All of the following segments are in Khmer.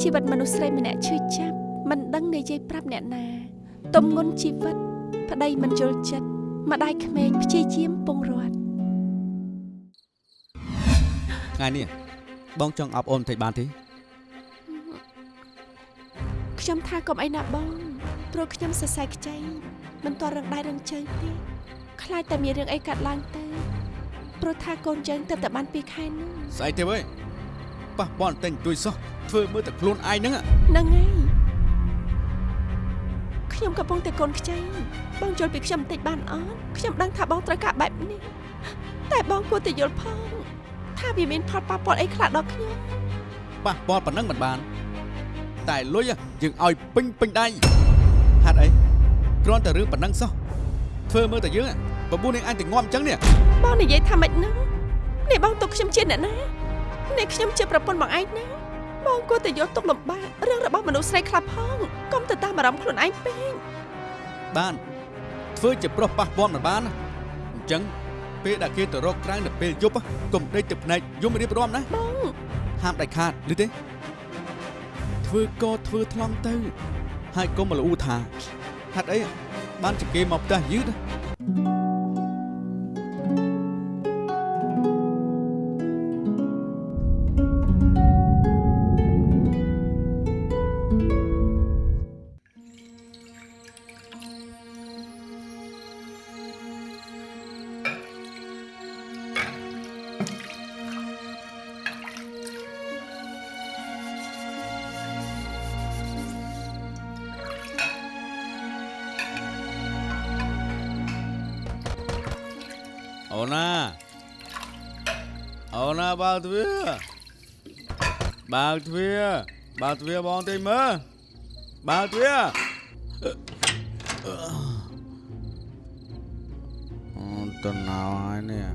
រឿងពិតពីជីវិតមនុស្សស្រីម្នាក់ឈឺចាប់មិនដឹងនិយាយប្រាប់អ្នកណាទំងន់ជីវិត ប្តីមិនយល់ចិត្តម្ដាយក្មេកព្យាយាមពងរត់ថ្ងៃនេះបងចង់អប់អូនបន្តិចបានទេខ្ញុំថាកុំអីណាបងព្រោះខ្ញុំសរសៃខ្ចីមិនតរឹងដៃរឹងជើងទេខ្លាចតែមានរឿងអីកាត់ឡើងទៅព្រោះថាកូនយើងទៅតែបាន2ខែនោះស្អីទេវើយ ប៉ះបន់តែងទួយសោះធ្វើមើលតែខ្លួនឯងហ្នឹងហ្នឹងហើយខ្ញុំកំពុងតែកូនខ្ចីបងយល់ពីខ្ញុំបន្តិចបានអត់ខ្ញុំដឹងថាបងត្រូវការបែបនេះតែបងគួរតែយល់ផងថាវាមានផលប៉ះពាល់អីខ្លះដល់ខ្ញុំប៉ះបន់ប៉ុណ្ណឹងមិនបាន តែលុយយើងឲ្យពេញពេញដៃហេតុអីគ្រាន់តែរឿងប៉ុណ្ណឹងសោះធ្វើមើលតែយើងបបួននាងអញតែងំអញ្ចឹងនេះបងនិយាយថាម៉េចហ្នឹងនេះបងទុកខ្ញុំជាអ្នកណា នេះខ្ញុំជាប្រពន្ធបងឯងណាបងគួរតែយកទុកលំបាករឿងរបស់មនុស្សស្រីខ្លះផងកុំទៅតាមអារម្មណ៍ខ្លួនឯងពេកបានធ្វើជាប្រុសប៉ះបន់មិនបានណាអញ្ចឹងពេលដែលគេទៅរកក្រៅនៅពេលយប់កុំដេកទៅភ្នែកយំរៀបរាប់ណាបងហាមដាច់ខាតឬទេធ្វើក៏ធ្វើថ្លង់ទៅហើយកុំមកលូថាហេតុអីបានជាគេមកផ្ទះយឺតអូ បើកទ្វារបើកទ្វារបើកទ្វារបងតិចមើលបើកទ្វារអូនតណៅហើយនេះ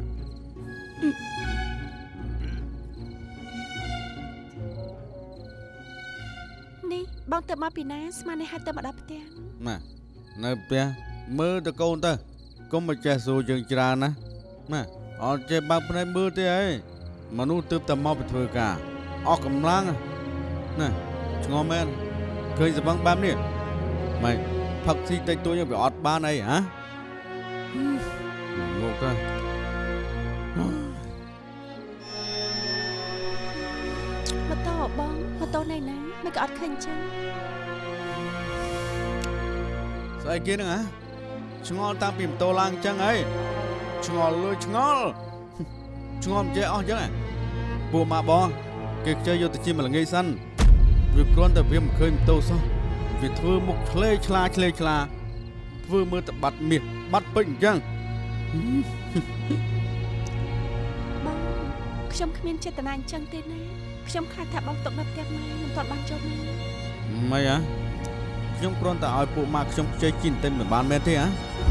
នេះបងទៅមកពីណាស្មាននេះហាត់ទៅមកដល់ផ្ទះម៉ានៅផ្ទះមើលទៅកូនទៅកុំមកចេះសួរយើងច្រើនណាម៉ាអត់ចេះបើកភ្នែកមើលទេអី មនុស្សទើបតែមកពីធ្វើការអស់កម្លាំងណាឆ្ងល់មែនឃើញសបឹងបែបនេះម៉េចផឹកស៊ីតិចតួចវាអត់បានអីហ៎មកទៅម៉ូតូបងម៉ូតូណៃណាមិនក៏អត់ឃើញចឹងស្អីគេហ្នឹងហ៎ឆ្ងល់តាំងពីម៉ូតូឡើងអញ្ចឹងហីឆ្ងល់លួយឆ្ងល់ ឆ្ងល់មិនចេះអស់អញ្ចឹងហ៎ពួកម៉ាបងគេខ្ចីយកទៅជាមល្ងាយសិនវាគ្រាន់តែវាមិនឃើញម៉ូតូសោះវាធ្វើមុខឆ្លេឆ្លាឆ្លេឆ្លាធ្វើមើលតែបាត់មាសបាត់ពេជ្រអញ្ចឹងបងខ្ញុំគ្មានចេតនាអញ្ចឹងទេណាខ្ញុំខ្លាចថាបងຕົកនៅផ្ទះម៉ែមិនទាន់បានចូលមកមិនហ៎ខ្ញុំគ្រាន់តែឲ្យពួកម៉ាខ្ញុំខ្ចីជីនទិញមិនបានមែនទេហ៎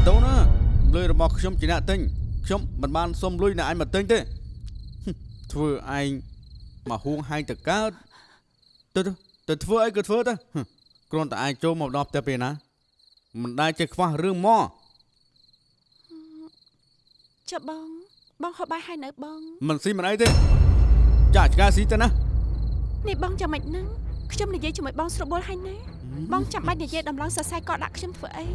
តូនណាលុយរបស់ខ្ញុំជាអ្នកទិញខ្ញុំមិនបានសុំលុយអ្នកឯងមកទិញទេ ធ្វើឯងមកហួងហែងទៅកើតទៅទៅទៅធ្វើអីក៏ធ្វើទៅហឹមគ្រាន់តែឯងចូលមកដល់ផ្ទះពេលណាមិនដែលចេះខ្វះរឿងមកចុះបងបងហូបបាយហើយនៅបង មិនស៊ីមិនអីទេចាឆ្កែស៊ីទៅណានេះបងចាំមិនហ្នឹងខ្ញុំនិយាយជាមួយបងស្រួលបួលហើយណាបងចាំបាច់និយាយដំឡងសរសៃកដាក់ខ្ញុំធ្វើអី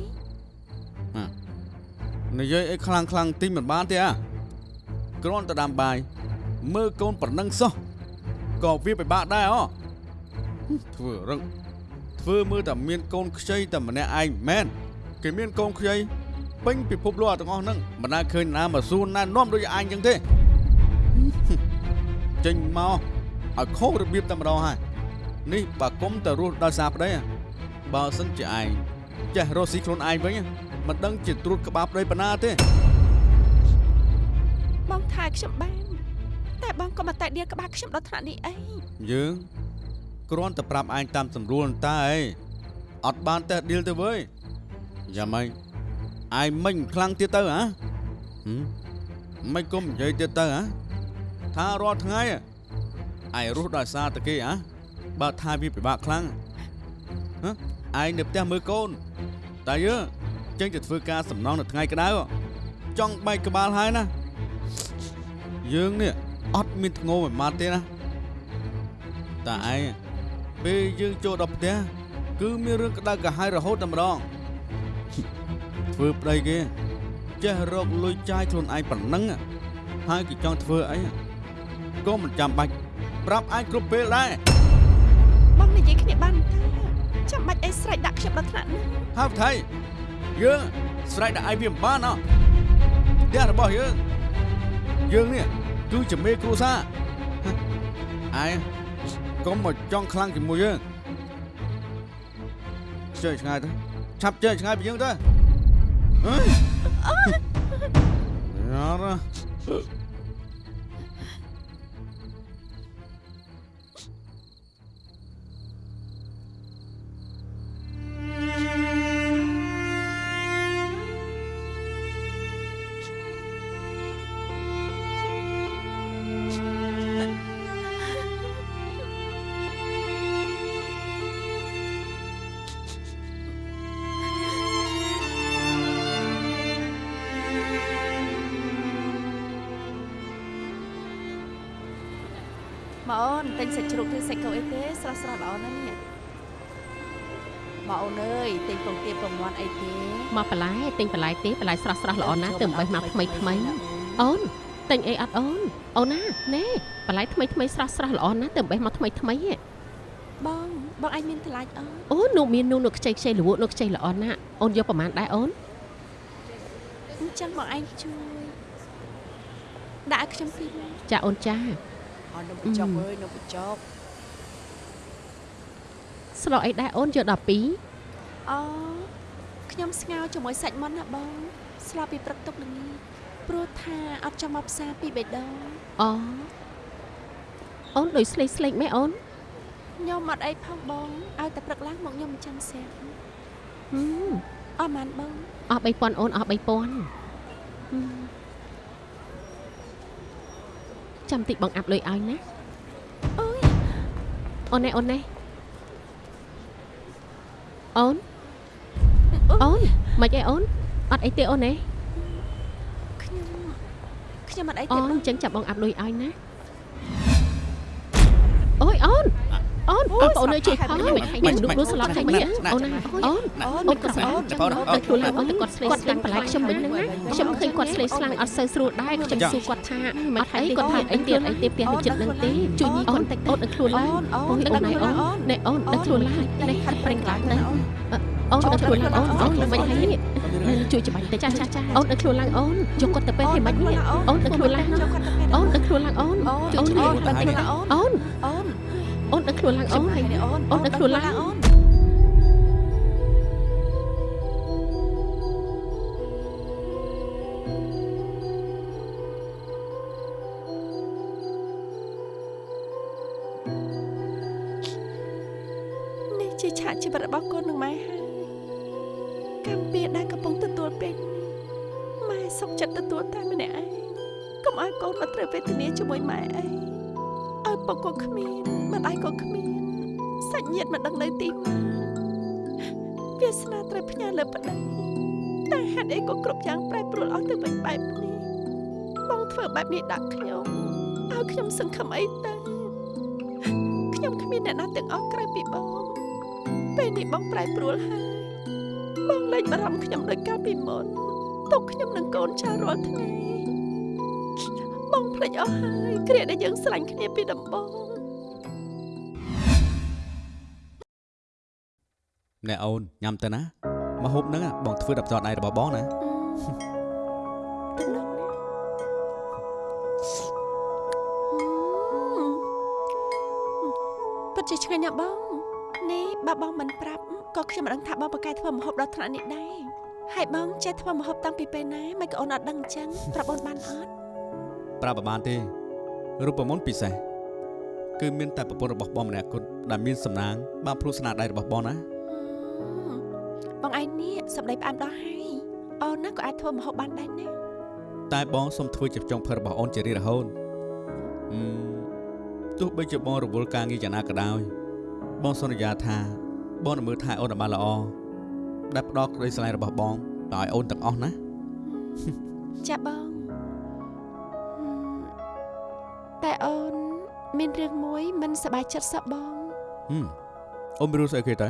និយាយអីខ្លាំងខ្លាំងតិចមិនបានទេអាគ្រាន់តែដាំបាយ មើលកូនប្រណឹងសោះក៏វាពិបាកដែរអូធ្វើរឹងធ្វើមើលតែមានកូនខ្ចីតែម្នាក់ឯងមែនគេមានកូនខ្ចីពេញពិភពលោកទាំងអស់ហ្នឹងមិនដែលឃើញណាមកសួរណានាំដូចឯងចឹងទេចេញមកឲ្យខុសរបៀបតែម្ដងហើយនេះបើគុំតែរស់ដោយសារប្តីហ៎បើសិនជាឯងចេះរស់ស៊ីខ្លួនឯងវិញហ៎មិនដឹងជាត្រួតក្បាលប្តីប៉ុណ្ណាទេបងថាខ្ញុំបានតែ បងក៏មកតែដៀលក្បាលខ្ញុំដល់ថ្នាក់នេះអីយើងគ្រាន់តែប្រាប់ឯងតាមស្រួលតែអីអត់បានតេះឌីលទៅវើយយ៉ាងម៉េចឯងមិញខ្លាំងទៀតទៅហ៎ហឹមមិនគុំនិយាយទៀតទៅហ៎ថារាល់ថ្ងៃឯងរស់ដោយសារតែគេហ៎បើថាវាពិបាកខ្លាំងហ៎ឯងនៅផ្ទះមើលកូនតែយើងចេញទៅធ្វើការសំណងនៅថ្ងៃក្តៅចង់បែកក្បាលហើយណាយើងនេះ អត់មានធ្ងោមិនបានទេណាតាឯងពេលយើងចូលដល់ផ្ទះគឺមានរឿងក្តៅក្រហាយរហូតតែម្ដងធ្វើប្តីគេចេះរកលុយចាយខ្លួនឯងប៉ុណ្ណឹងហើយគេចង់ធ្វើអីក៏មិនចាំបាច់ប្រាប់ឯងគ្រប់ពេលដែរបងនិយាយគ្នាបានតើចាំបាច់អីស្រែកដាក់ខ្ញុំដល់ថ្នាក់នេះហើយថៃយើងស្រែកដាក់ឯងវាមិនបានអោះផ្ទះរបស់យើងយើងនេះ គឺជាមេគ្រួសារហ៎ឯងកុំមកចង់ខ្លាំងជាមួយយើងជើឆ្ងាយទៅឆាប់ជើឆ្ងាយពីយើងទៅហ៎យ៉ារ៉ា សាច់ជ្រូកឬសាច់គោអីទេស្រស់ស្រស់ល្អណាស់នេះមកអូនអើយទិញពងទាពងមាន់អីទេមកបន្លែទិញបន្លែទេបន្លែស្រស់ស្រស់ល្អណាស់ទើបបេះមកថ្មីថ្មីអូនទិញអីអត់អូនអូនណាណែបន្លែថ្មីថ្មីស្រស់ស្រស់ល្អណាស់ទើបបេះមកថ្មីថ្មីហ៎បងបងអាចមានថ្លៃអូនអូននោះមាននោះនោះខ្ចីខ្ចីលវក់នោះខ្ចីល្អណាស់អូនយកប្រហែលដែរអូនអញ្ចឹងបងឯងជួយដាក់ឲ្យខ្ញុំពីរចាអូនចាអននំបញ្ចុកអើយនំបញ្ចុក ស្លអីដែរអូនយកដល់ពីរអូខ្ញុំស្ងោរជាមួយសាច់មាន់ណាបងស្លាប់ពីព្រឹកទុកល្ងាចព្រោះថាអត់ចាំមកផ្សារពីបេះដូងអូអូនដូចស្លេកស្លេកមែនអូនខ្ញុំអត់អីផងបងឲ្យតែព្រឹកឡើងមកខ្ញុំអញ្ចឹងស្រាប់ហឹមអត់បានបងអស់3000អូនអស់3000ហឹមចាំតិចបងអាប់លុយឲ្យណាអូយអូនណែអូនណែ អូនអូនមិនអីអូនអត់អីទេអូនណែខ្ញុំខ្ញុំអត់អីអូទេនបងអញ្ចឹងចាប់បងអាប់លុយឲ្យណាអូយអូន អូនបងប្អូននៅជិះផងមិនមិននោះស្លាប់តែមិនអូនណាអូនអូនអូនក៏ស្លាប់តែខ្លួនឡើងអូនតែគាត់ស្លេគាត់ស្លេបន្លែខ្ញុំវិញហ្នឹងណាខ្ញុំឃើញគាត់ស្លេស្លាំងអត់សូវស្រួលដែរខ្ញុំសួរគាត់ថាមិនអីគាត់ថាអីទៀតអីទៀតផ្ទះនៅចិត្តហ្នឹងទេជួយញីគាត់តិចអូនដឹកខ្លួនឡើងអូនអូនអូនអូនណែអូនដឹកខ្លួនឡើងនេះហាត់ប្រេងឡើងទៅអូនដឹកខ្លួនឡើងអូនអូនមិនហើយនេះជួយច្បាញ់ទៅចាចាចាអូនដឹកខ្លួនឡើងអូនយកគាត់ទៅពេលឲ្យមិននេះអូនដឹកខ្លួនឡើងចូលគាត់ទៅពេលអូនដឹកខ្លួនឡើងអូនអូនជួយអូនជួយអូនទៅអូនអូនអូន អូនដឹកខ្លួនឡើងអូនហើយអូនអូនដឹកខ្លួនឡើងអូននេះជាឆាកជីវិតរបស់កូននឹងម៉ែហើយកម្មពៀដែលកំពុងទទួលពេលនេះម៉ែសុខចិត្តទទួលតែម្នាក់ឯងកុំឲ្យកូនមកត្រូវវេទនាជាមួយម៉ែអីឲ្យ ពុកក៏គ្មានម្ដាយក៏គ្មានសាច់ញាតិមិនដឹងនៅទីណាវាសនាត្រូវផ្ញើលើប្តីតែហេតុអីក៏គ្រប់យ៉ាងប្រែប្រួលអស់ទៅវិញបែបនេះបងធ្វើបែបនេះដាក់ខ្ញុំឲ្យខ្ញុំសង្ឃឹមអីទៅខ្ញុំគ្មានអ្នកណាទាំងអស់ក្រៅពីបងពេលនេះបងប្រែប្រួលហើយបងលែងបារម្ភខ្ញុំដោយកាលពីមុនទុកខ្ញុំនឹងកូនចៅរាល់ថ្ងៃបង ភ្លេចអស់ហើយគ្រាដែលយើងស្រឡាញ់គ្នាពីដំបូងណែអូនញ៉ាំទៅណាមកហូបហ្នឹងបងធ្វើដល់ផ្ទាល់ដៃរបស់បងណាតំណងនេះពិតជាឆ្ងាញ់ណាស់បងនេះបើបងមិនប្រាប់ក៏ខ្ញុំមិនដឹងថាបងប្រកែកធ្វើម្ហូបដល់ថ្នាក់នេះដែរហើយបងចេះធ្វើម្ហូបតាំងពីពេលណាមិនក៏អូនអត់ដឹងអញ្ចឹងប្រាប់អូនបានអត់ ប្រាប់បបានទេរូបមន្តពិសេសគឺមានតែប្រពន្ធរបស់បងម្នាក់គត់ដែលមានសំណាងបានព្រោះស្នាដៃរបស់បងណាបងឯងនេះសម្ដីផ្អែមដល់ហើយអូនណាក៏អាចធ្វើម្ហូបបានដែរណាតែបងសុំធ្វើជាចុងភៅរបស់អូនជារៀងរហូតអឺទោះបីជាបងរវល់ការងារយ៉ាងណាក៏ដោយបងសន្យាថា បងនឹងមើលថែអូនឲ្យបានល្អដែលផ្ដល់ក្តីស្រឡាញ់របស់បងដល់ឲ្យអូនទាំងអស់ណាចាបង តែអូនមានរឿងមួយមិនសប្បាយចិត្តសោះបងហឹមអូនមានរឿងស្អីគេតើ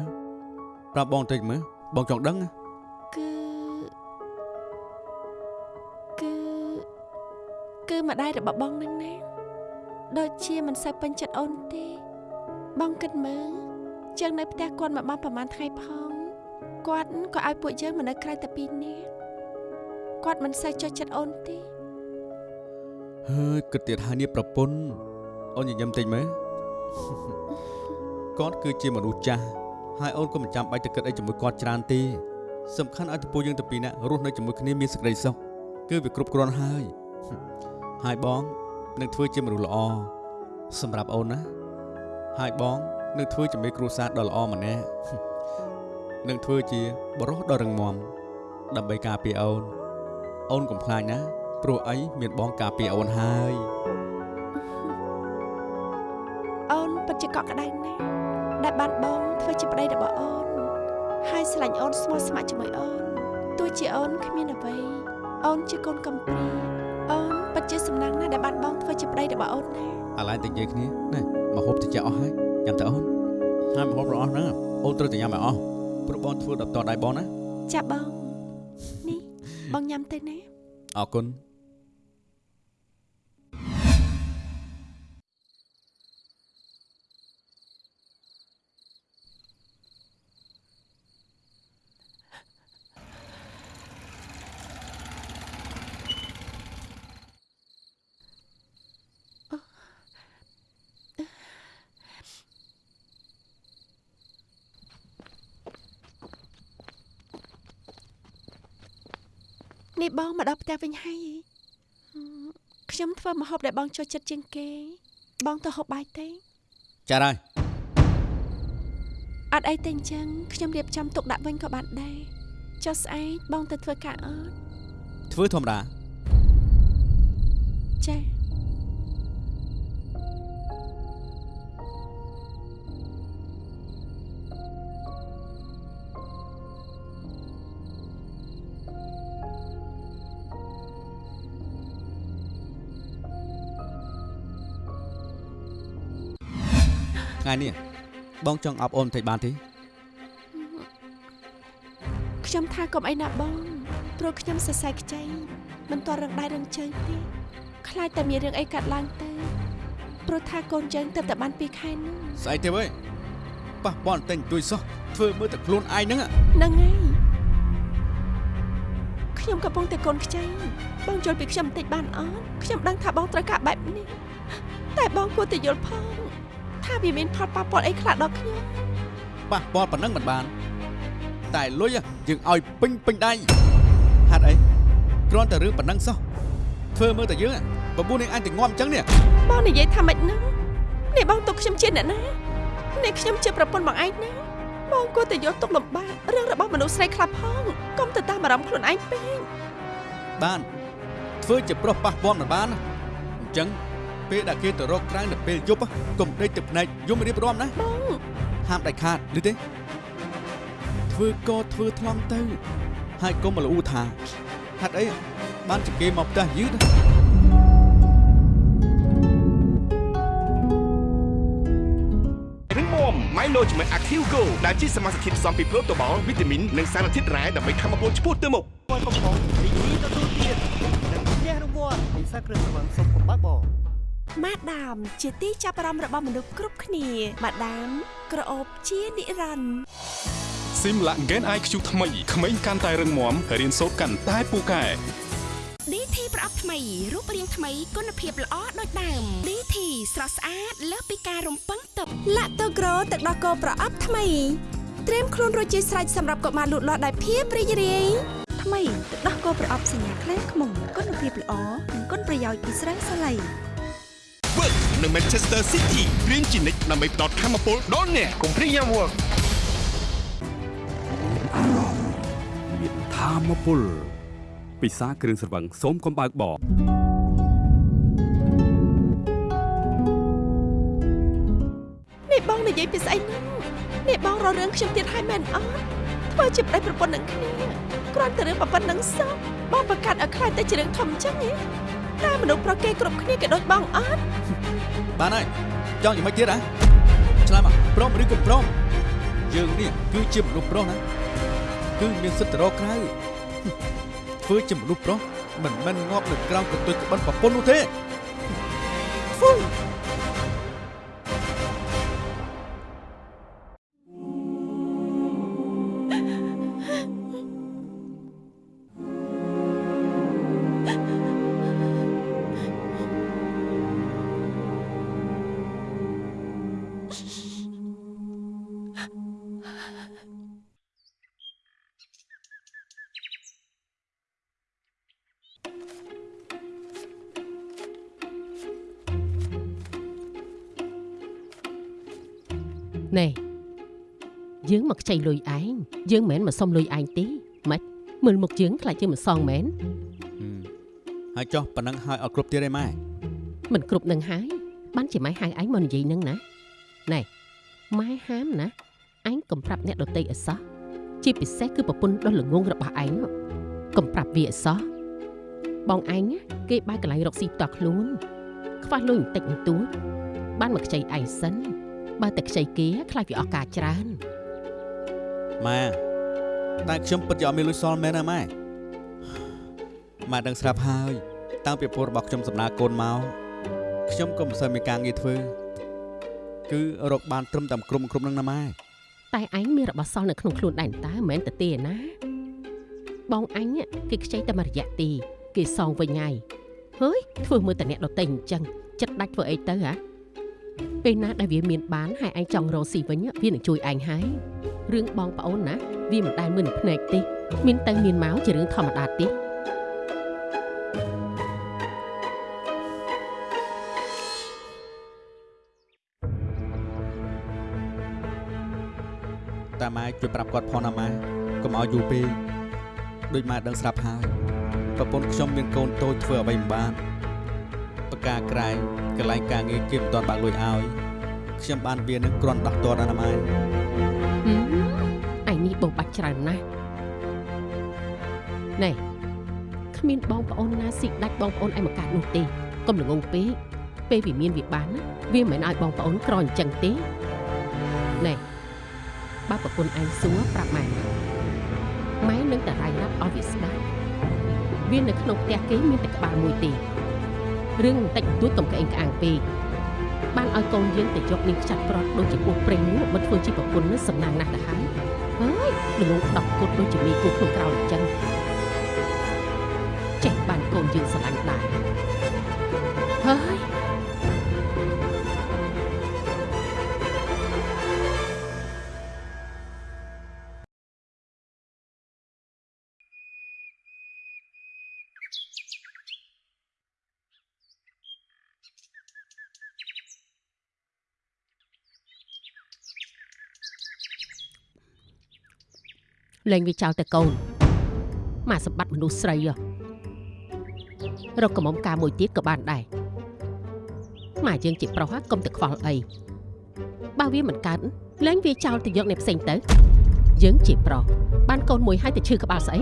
ប្រាប់បងតិចមើលបងចង់ដឹងណាគឺគឺគឺម្ដាយរបស់បងនឹងណាដូចជាមិនសូវពេញចិត្តអូនទេ បងគិតមើលជាងនៅផ្ទះគាត់មកបានប្រហែលថ្ងៃផងគាត់ក៏ឲ្យពួកយើងមកនៅក្រៅតែពីរនាក់គាត់មិនសូវចុះចិត្តអូនទេ ហើយគិតទៀតហើយនេះប្រពន្ធអូនញញឹមតិចមើលគាត់គឺជាមនុស្សចាស់ហើយអូនក៏មិនចាំបាច់ទៅគិតអីជាមួយគាត់ច្រើនទេសំខាន់ឲ្យតពូយើងទៅពីរនាក់រស់នៅជាមួយគ្នាមានសេចក្តីសុខគឺវាគ្រប់គ្រាន់ហើយហើយបងនឹងធ្វើជាមនុស្សល្អសម្រាប់អូនណាហើយបងនឹងធ្វើជាមេគ្រួសារដ៏ល្អម្នាក់នឹងធ្វើជាបរិសុទ្ធដ៏រឹងមាំដើម្បីការពារអូនអូនកុំខ្លាចណា ព្រោះអីមានបងការពារអូនហើយអូនពិតជាកក់ក្ដៅណាស់ដែលបានបងធ្វើជាប្តីរបស់អូនហើយស្រឡាញ់អូនស្មោះស្ម័គ្រជាមួយអូនទោះជាអូនគ្មានអ្វីអូនជាកូនកំព្រាអូនពិតជាសំណាងណាស់ដែលបានបងធ្វើជាប្តីរបស់អូនណាអាឡែងតែនិយាយគ្នាណែមកហូបតិចអស់ហើយញ៉ាំទៅអូនហើយមកហូបរបស់អស់ហ្នឹងអូនត្រូវតែញ៉ាំឲ្យអស់ព្រោះបងធ្វើដល់តដៃបងណាចាបងនេះបងញ៉ាំទៅណាអរគុណ នេះបងមកដល់ផ្ទះវិញហើយហឹមខ្ញុំធ្វើម្ហូបដែលបងចូលចិត្តជាងគេ បងទៅហូបបាយទេចាស់ហើយអត់អីទេអញ្ចឹងខ្ញុំរៀបចំទុកដាក់វិញក៏បានដែរចុះស្អែកបងទៅធ្វើការអត់ធ្វើធម្មតា ថ្ងៃនេះបងចង់អប់អូនបន្តិចបានទេខ្ញុំថាកុំអីណាបងព្រោះខ្ញុំសរសៃខ្ចីមិនតរឹងដៃរឹងជើងទេខ្លាចតែមានរឿងអីកាត់ឡើងទៅព្រោះថាកូនយើងទៅតែបាន2ខែនោះស្អីទេវើយប៉ះបន់តែងទួយសោះធ្វើមើលតែខ្លួនឯងហ្នឹងហ្នឹងហើយខ្ញុំកំពុងតែកូនខ្ចីបងយល់ពីខ្ញុំបន្តិចបានអត់ខ្ញុំដឹងថាបងត្រូវការបែបនេះតែបងគួរតែយល់ផង ថាវាមានផលប៉ះពាល់អីខ្លះដល់ខ្ញុំប៉ះបន់ប៉ុណ្ណឹងមិនបាន តែលុយយើងឲ្យពេញពេញដៃហាត់អីគ្រាន់តែរឿងប៉ុណ្ណឹងសោះធ្វើមើលតែយើងបបួននឹងអញតែងំអញ្ចឹងនេះបងនិយាយថាម៉េចហ្នឹងនេះបងទុកខ្ញុំជាអ្នកណានេះខ្ញុំជាប្រពន្ធបងឯងណាបងគួរតែយកទុកលំបាករឿងរបស់មនុស្សស្រីខ្លះផងកុំទៅតាមអារម្មណ៍ខ្លួនឯងពេកបានធ្វើជាប្រុសប៉ះពាន់មិនបានណាអញ្ចឹង ពេលដែលគេទៅរកក្រៅនៅពេលយប់កុំដេកទឹកភ្នែកយំរៀបរាប់ណាបងហាមដាច់ខាតឬទេធ្វើក៏ធ្វើថ្លង់ទៅ ហើយកុំមកលូថាហាត់អីបានជាគេមកផ្ទះយឺតណារឹងមាំ Milo ជាមួយ Active Go ដែលជាសមាសធាតុផ្សំពីប្រូតូបាល់វីតាមីននិងសារធាតុរ៉ែដើម្បីធ្វើឲ្យពលឆ្ពោះទៅមុខព័ន្ធកំប៉ុងរីករាយទទួលទាននិងផ្ទះរង្វាន់ពិសាគ្រឿងស្រវឹងសុំកំបាក់បង ម៉ាដាម ជាទីចាប់អារម្មណ៍របស់មនុស្សគ្រប់គ្នាម៉ាដាមក្រអូបជានិរន្តរ៍ស៊ីមឡាក់ Gen IQ ថ្មីក្មេងកាន់តែរឹងមាំរៀនសូត្រកាន់តែពូកែ DT ប្រអប់ថ្មីរូបរាងថ្មីគុណភាពល្អដូចដើម DT ស្រស់ស្អាតលើសពីការរំពឹងទុកឡាក់តូក្រូទឹកដោះគោប្រអប់ថ្មីត្រៀមខ្លួនរួចជាស្រេចសម្រាប់កុមារលូតលាស់ដោយភាពរីករាយថ្មីទឹកដោះគោប្រអប់សញ្ញាខ្លាំងខ្មុំគុណភាពល្អនិងគុណប្រយោជន៍ពីស្រាសាឡៃ Work នៅ Manchester City រៀនជានិច្ចដើម្បីផ្ដល់ធម៌ពលដល់អ្នកកុំព្រីយ៉ាំ Work មានធម្មពលពិសាគ្រឿងស្រវឹងសូមកំបើកបរនេះបងនិយាយពីស្អីហ្នឹងនេះបងរករឿងខ្ញុំទៀតហើយមែនអត់ធ្វើជាប្តីប្រពន្ធនឹងគ្នាគ្រាន់តែរឿងប៉ុណ្្នឹងសោះបងប្រកាសឲ្យខ្លាចតែជារឿងធំអញ្ចឹងហ៎ តែមនុស្សប្រុសគេគ្រប់គ្នាគេដូចបងអត់បានហើយចង់យ៉ាងម៉េចទៀតហ៎ឆ្លើយមកព្រមឬក៏ព្រមយើងនេះគឺជាមនុស្សប្រុសណាគឺមានសិទ្ធិទៅរកក្រៅធ្វើជាមនុស្សប្រុសមិនមែនងាប់នៅក្រោមកន្ទុយក្បិនប្រពន្ធនោះទេហ្វូ យើងមកខ្ចីលុយឯងយើងមិនមែនមកសុំលុយឯងទេម៉េចមើលមុខយើងខ្លាចជាមិនសងមែនហើយចុះប៉ណ្ណឹងហើយអត់គ្រប់ទៀតទេម៉ែមិនគ្រប់នឹងហើយបានជាម៉ែហៅឯងមកនិយាយនឹងណាណែម៉ែហាមណាឯងកុំប្រាប់អ្នកដតីអសោះជាពិសេសគឺប្រពន្ធដុសល្ងងរបស់ឯងនោះកុំប្រាប់វាអសោះបងឯងណាគេបែរកន្លែងរកស៊ីផ្ទាល់ខ្លួន ខ្វះលុយបន្តិចបន្តួចបានមកខ្ចីឯងសិនបើតែខ្ចីគេខ្លាចវាអស់ការច្រើន ម៉ែតែខ្ញុំពិតជាអត់មានលុយសល់មែនណាម៉ែម៉ែដឹងស្រាប់ហើយ តាំងពីពលរបស់ខ្ញុំសម្ដៅកូនមកខ្ញុំក៏មិនសូវមានការងារធ្វើគឺរកបានត្រឹមតែក្រុមក្រុមនឹងណាម៉ែតែឯងមានរបស់សល់នៅក្នុងខ្លួនដែរតើមិនមែនទៅទេណា បងអញគេខ្ចីតែមួយរយៈទេគេសងវិញហើយហើយធ្វើមើលតែអ្នកដតេអញ្ចឹងចិត្តដាច់ធ្វើអីទៅហ៎ ពេលណាដែលវាមានបានហើយឯងចង់រកស៊ីវិញវានឹងជួយឯងហើយរឿងបងប្អូនណាវាមិនដែលមើលនឹងភ្នែកទេមានទៅមានមកជារឿងធម្មតាទេតែម៉ែជួយប្រាប់គាត់ផងណាម៉ែកុំឲ្យយូរពេកដូចម៉ែដឹងស្រាប់ហើយប្រពន្ធខ្ញុំមានកូនតូចធ្វើអ្វីមិនបាន បកាក្រែងកន្លែងការងារគេមិនទាន់បើកលុយឲ្យខ្ញុំបានវានឹងគ្រាន់ដោះទាត់ណាម៉ែហឹមឯងនេះបោបាច់ច្រើនណាស់ណែគ្មានបងប្អូនណាស៊ីដាច់បងប្អូនឯងមកកាត់នោះទេកុំល្ងងពេកពេលវាមានវាបានណាវាមិនឲ្យបងប្អូនក្រអញ្ចឹងទេណែបើប្រពន្ធឯងសួរប្រាប់ម៉ែម៉ែនឹងតែរាយរាប់ឲ្យវាស្ដាប់វានៅក្នុងផ្ទះគេមានតែក្បាលមួយទេ រឿងបន្តិចបន្តួចកុំក្អេងក្អាងពេកបានឲ្យកូនយើងទៅយកនាងខ្ចាត់ប្រត់ដូចជាពោះព្រេងនោះមកធ្វើជាប្រពន្ធនឹងសំណាងណាស់ទៅហើយហើយល្ងងដប់គុតដូចជាមីគូក្នុងក្រោលអញ្ចឹងចេះបានកូនយើងស្រឡាញ់ដែរហើយ លែងវាចោលតែកូនមកសម្បត្តិមនុស្សស្រីហ៎រកកំមុំការមួយទៀតក៏បានដែរមកយើងជាប្រុសហ៎កុំតែខ្វល់អីបើវាមិនកើតលែងវាចោលទៅយកអ្នកផ្សេងទៅ យើងជាប្រុសបានកូនមួយហើយទៅឈឺក្បាលស្អី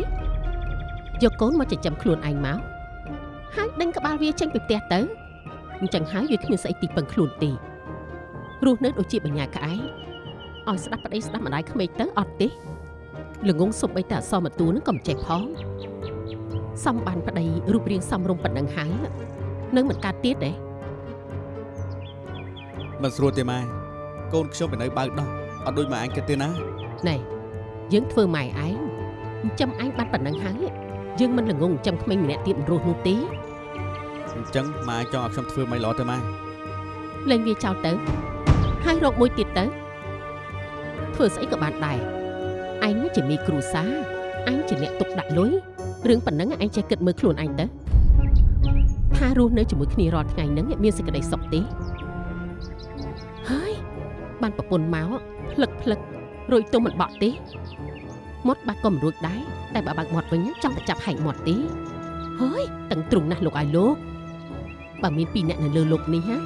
យកកូនមកចិញ្ចឹមខ្លួនឯងមកហើយដេញក្បាលវាចេញពីផ្ទះទៅអញ្ចឹងហើយវាគ្មានស្អីទីពឹងខ្លួនទេរស់នៅដូចជាបញ្ញាក្អែកឲ្យស្ដាប់ប្តីស្ដាប់ម្ដាយក្មេកទៅអត់ទេ ល្ងងសុំបីតែអសមតួនឹងក៏មិនចេះផងសំបានប្តីរូបរាងសំរុំប៉ុណ្ណឹងហើយនឹងមិនកើតទៀតទេមិនស្រួលទេម៉ែកូនខ្ញុំទៅនៅបើកដោះអត់ដូចម៉ែអញគិតទេណាណែយើងធ្វើម៉ែឯងចិញ្ចឹមឯងបានប៉ុណ្ណឹងហើយយើងមិនល្ងងចិញ្ចឹមក្មេងម្នាក់ទៀតមិនរស់នោះទេអញ្ចឹងម៉ែចង់ឲ្យខ្ញុំធ្វើមិនល្អទៅម៉ែលែងវាចោលទៅហើយរកមួយទៀតទៅធ្វើស្អីក៏បានដែរ ឯងជាមីគ្រូសាអញជាអ្នកទុកដាក់លុយរឿងប៉ុណ្ណឹងឯងចេះគិតមើលខ្លួនឯងទៅថារស់នៅជាមួយគ្នារាល់ថ្ងៃហ្នឹងមានសេចក្តីសុខទេហើយបានប្រពន្ធមកផ្លឹកផ្លឹករួយទុំមិនបក់ទេមាត់បាក់ក៏មិនរួចដែរតែបើបើកមាត់វិញចង់តែចាប់ហែកមាត់ទេហើយតឹងទ្រុងណាស់លោកឲ្យលោកបើមានពីរអ្នកនៅលើលោកនេះណា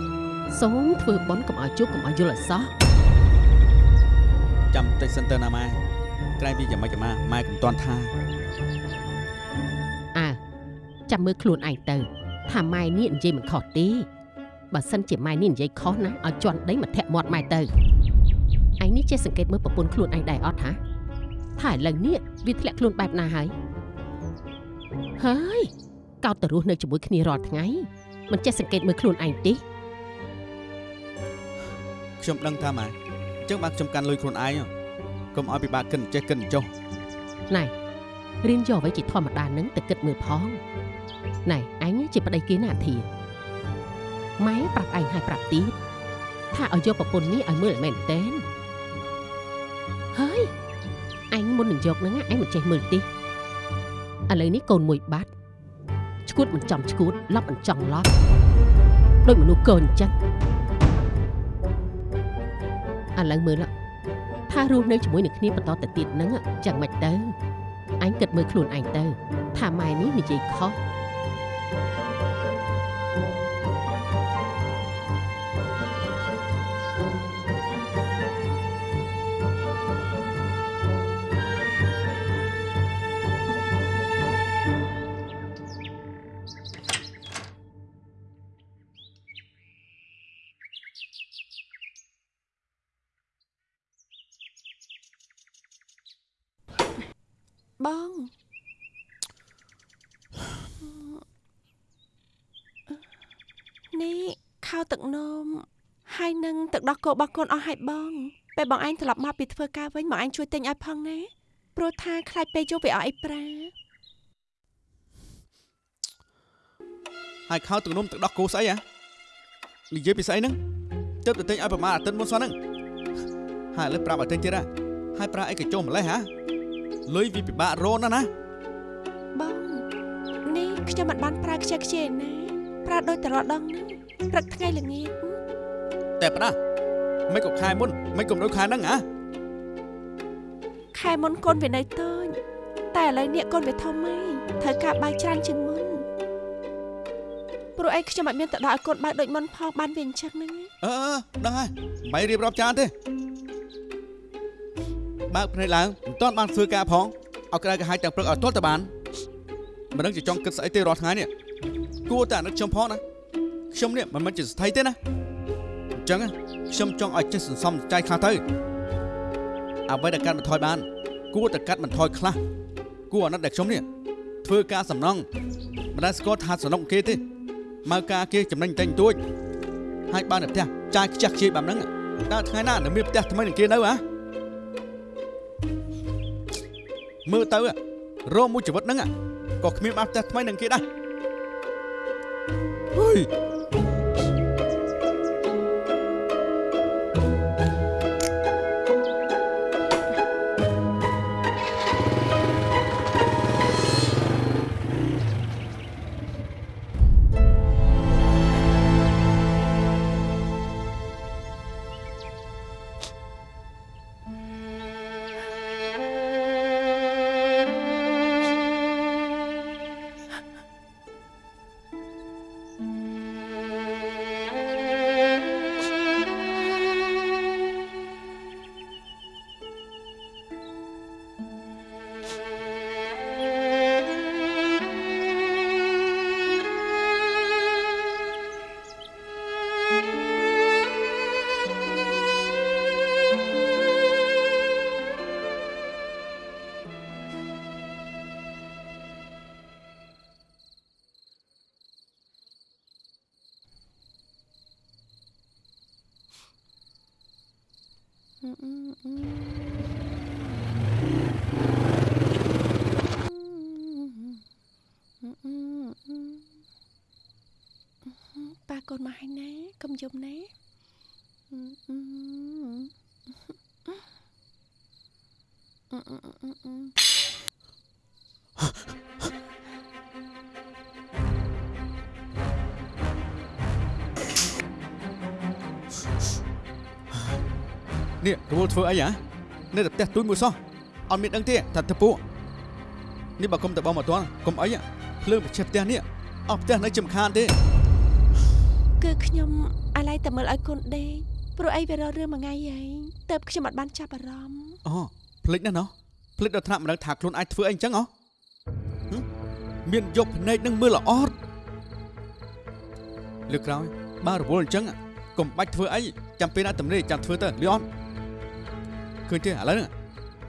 សូមធ្វើបន់កុំឲ្យជួបកុំឲ្យយល់អសោះចាំតិចសិនទៅណាម៉ែ ក្រែងពីយ៉ាងម៉េចក៏ម៉ែម៉ែកុំតន់ថាអើចាំមើលខ្លួនឯងទៅថាម៉ែនេះនិយាយមិនខុសទេបើសិនជាម៉ែនេះនិយាយខុសណាឲ្យជន់ដីមកធាក់មាត់ម៉ែទៅឯងនេះចេះសង្កេតមើលប្រពន្ធខ្លួនឯងដែរអត់ហាថាឥឡូវនេះវាធ្លាក់ខ្លួនបែបណាហើយហើយកោតទៅរស់នៅជាមួយគ្នារាល់ថ្ងៃមិនចេះសង្កេតមើលខ្លួនឯងទេខ្ញុំដឹងថាម៉ែអញ្ចឹងបានខ្ញុំកាន់លុយខ្លួនឯង កុំឲ្យពិបាកគិតចេះគិតចុះណែរៀនយកអ្វីជាធម្មតានឹងទៅគិតមើលផងណែឯងជាប្តីគេណាធាម៉ែប្រាប់ឯងឲ្យប្រាប់ទៀតថាឲ្យយកប្រពន្ធនេះឲ្យមើលឲ្យមែនតើហើយឯងមុននឹងយកហ្នឹងឯងមិនចេះមើលទេឥឡូវនេះកូនមួយបាត់ឈួតមិនចំឈួតឡប់មិនចង់ឡប់ដូចមនុស្សកូនអញ្ចឹងឥឡូវមើល ថារស់នៅជាមួយនឹងគ្នាបន្តទៅទៀតហ្នឹងចឹងមិនទៅអញគិតមើលខ្លួនឯងទៅ ថាម៉ែនេះនិយាយខុស ខោទឹកនោមហើយនឹងទឹកដោះគោរបស់កូនអស់ហើយបងពេលបងឯងត្រឡប់មកពីធ្វើការវិញមកឯងជួយទិញឲ្យផងណាព្រោះថាខ្លាចពេលយប់វាអត់អីប្រាហើយខោទឹកនំទឹកដោះគោស្អីហ៎និយាយពីស្អីហ្នឹងទៅទៅទិញឲ្យប្រមាណអាទិត្យមុនសោះហ្នឹងហើយឥឡូវប្រាប់ឲ្យទិញទៀតហ៎ហើយប្រាអីក៏ចុះម្លេះហ៎លុយវាពិបាករកណាស់ណាបងនេះខ្ញុំមិនបានប្រើខ្ជិលខ្ជាយណាប្រើដូចតរដងហ្នឹងព្រឹកថ្ងៃល្ងាចតែប៉ុណ្ណាមិនក៏ខែមុនមិនក៏ដូចខែហ្នឹងហ៎ខែមុនកូនវានៅតូចតែឥឡូវនេះកូនវាធំហើយត្រូវការបាយច្រើនជាងមុនព្រោះអីខ្ញុំអត់មានទៅដល់ឲ្យកូនបាយដូចមុនផងបានវាអញ្ចឹងហ្នឹងអឺអឺដឹងហើយមិនរៀបរាប់ចានទេបើកភ្នែកឡើងមិនទាន់បានធ្វើការផងឲ្យក្រៅកាហាយទាំងព្រឹកឲ្យទាល់តែបានមិនដឹងជាចង់គិតស្អីទេរាល់ថ្ងៃនេះគួរតែអាណិតខ្ញុំផងណា ខ្ញុំនេះមិនមែនជាស្ថិទេណាអញ្ចឹងខ្ញុំចង់ឲ្យចេះសន្សំចៃខ្លះទៅអ្វីដែលកាត់បន្ថយបាន គួរតែកាត់បន្ថយខ្លះគួរអាណិតដែលខ្ញុំនេះធ្វើការសំណងមិនដែលស្គាល់ថាសំណងគេទេមកការគេចំណេញតែងទួចហើយបានតែផ្ទះចាយខ្ជះខ្ជាយបែបហ្នឹងដល់ថ្ងៃណានៅមានផ្ទះថ្មីនឹងគេនៅហ៎មើលទៅរោមួយជីវិតហ្នឹងក៏គ្មានបានផ្ទះថ្មីនឹងគេដែរហុយ កុំយំណានេះរវល់ធ្វើអីហ៎នៅតែផ្ទះទូចមួយសោះអត់មានដឹងទេថាទៅពួកនេះបើគុំទៅបងមកតន់គុំអីហ៎ភ្លើងបញ្ឆេះផ្ទះនេះអស់ផ្ទះនៅចំខានទេ គឺខ្ញុំ អាឡ័យតែមើលឲ្យកូនដេកព្រោះអីវារករឿងមួយថ្ងៃហើយទៅខ្ញុំអត់បានចាប់អារម្មណ៍អូភ្លេចណាស់ណោះភ្លេចដល់ថ្នាក់មិនដឹងថាខ្លួនអាចធ្វើអីអញ្ចឹងហ៎ហឹមមានយកភ្នែកនឹងមើលល្អតលើកក្រោយបើរវល់អញ្ចឹងកុំបាច់ធ្វើអីចាំពេលណាតំណេចាំធ្វើទៅលីអនឃើញទេឥឡូវហ្នឹង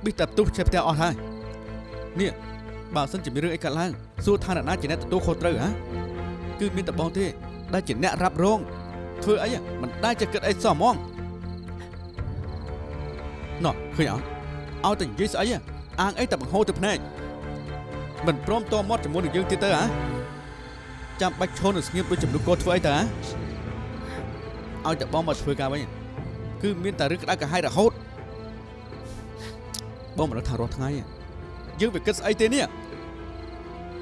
ប៊ីសតែផ្ទុះឆេះផ្ទះអស់ហើយនេះបើសិនជាមានរឿងអីកើតឡើងសួរថាអ្នកណាជាអ្នកទទួលខុសត្រូវហ៎គឺមានតែបងទេដែលជាអ្នករ៉ាប់រង ធ្វើអីមិនដែលជាគិតអីសោះហ្មងណោះឃើញអត់ឲ្យតែនិយាយស្អីអាងអីតែបង្ហូរទៅភ្នែកមិនព្រមតមាត់ជាមួយនឹងយើងទៀតទៅហ៎ចាំបាច់ឈរនៅស្ងៀមដូចចំនួនកោធ្វើអីទៅហ៎ឲ្យតែបងមកធ្វើការវិញគឺមានតែរឿងក្តៅក្រហាយរហូតបងមិនដឹងថារាល់ថ្ងៃយើងវាគិតស្អីទេនេះ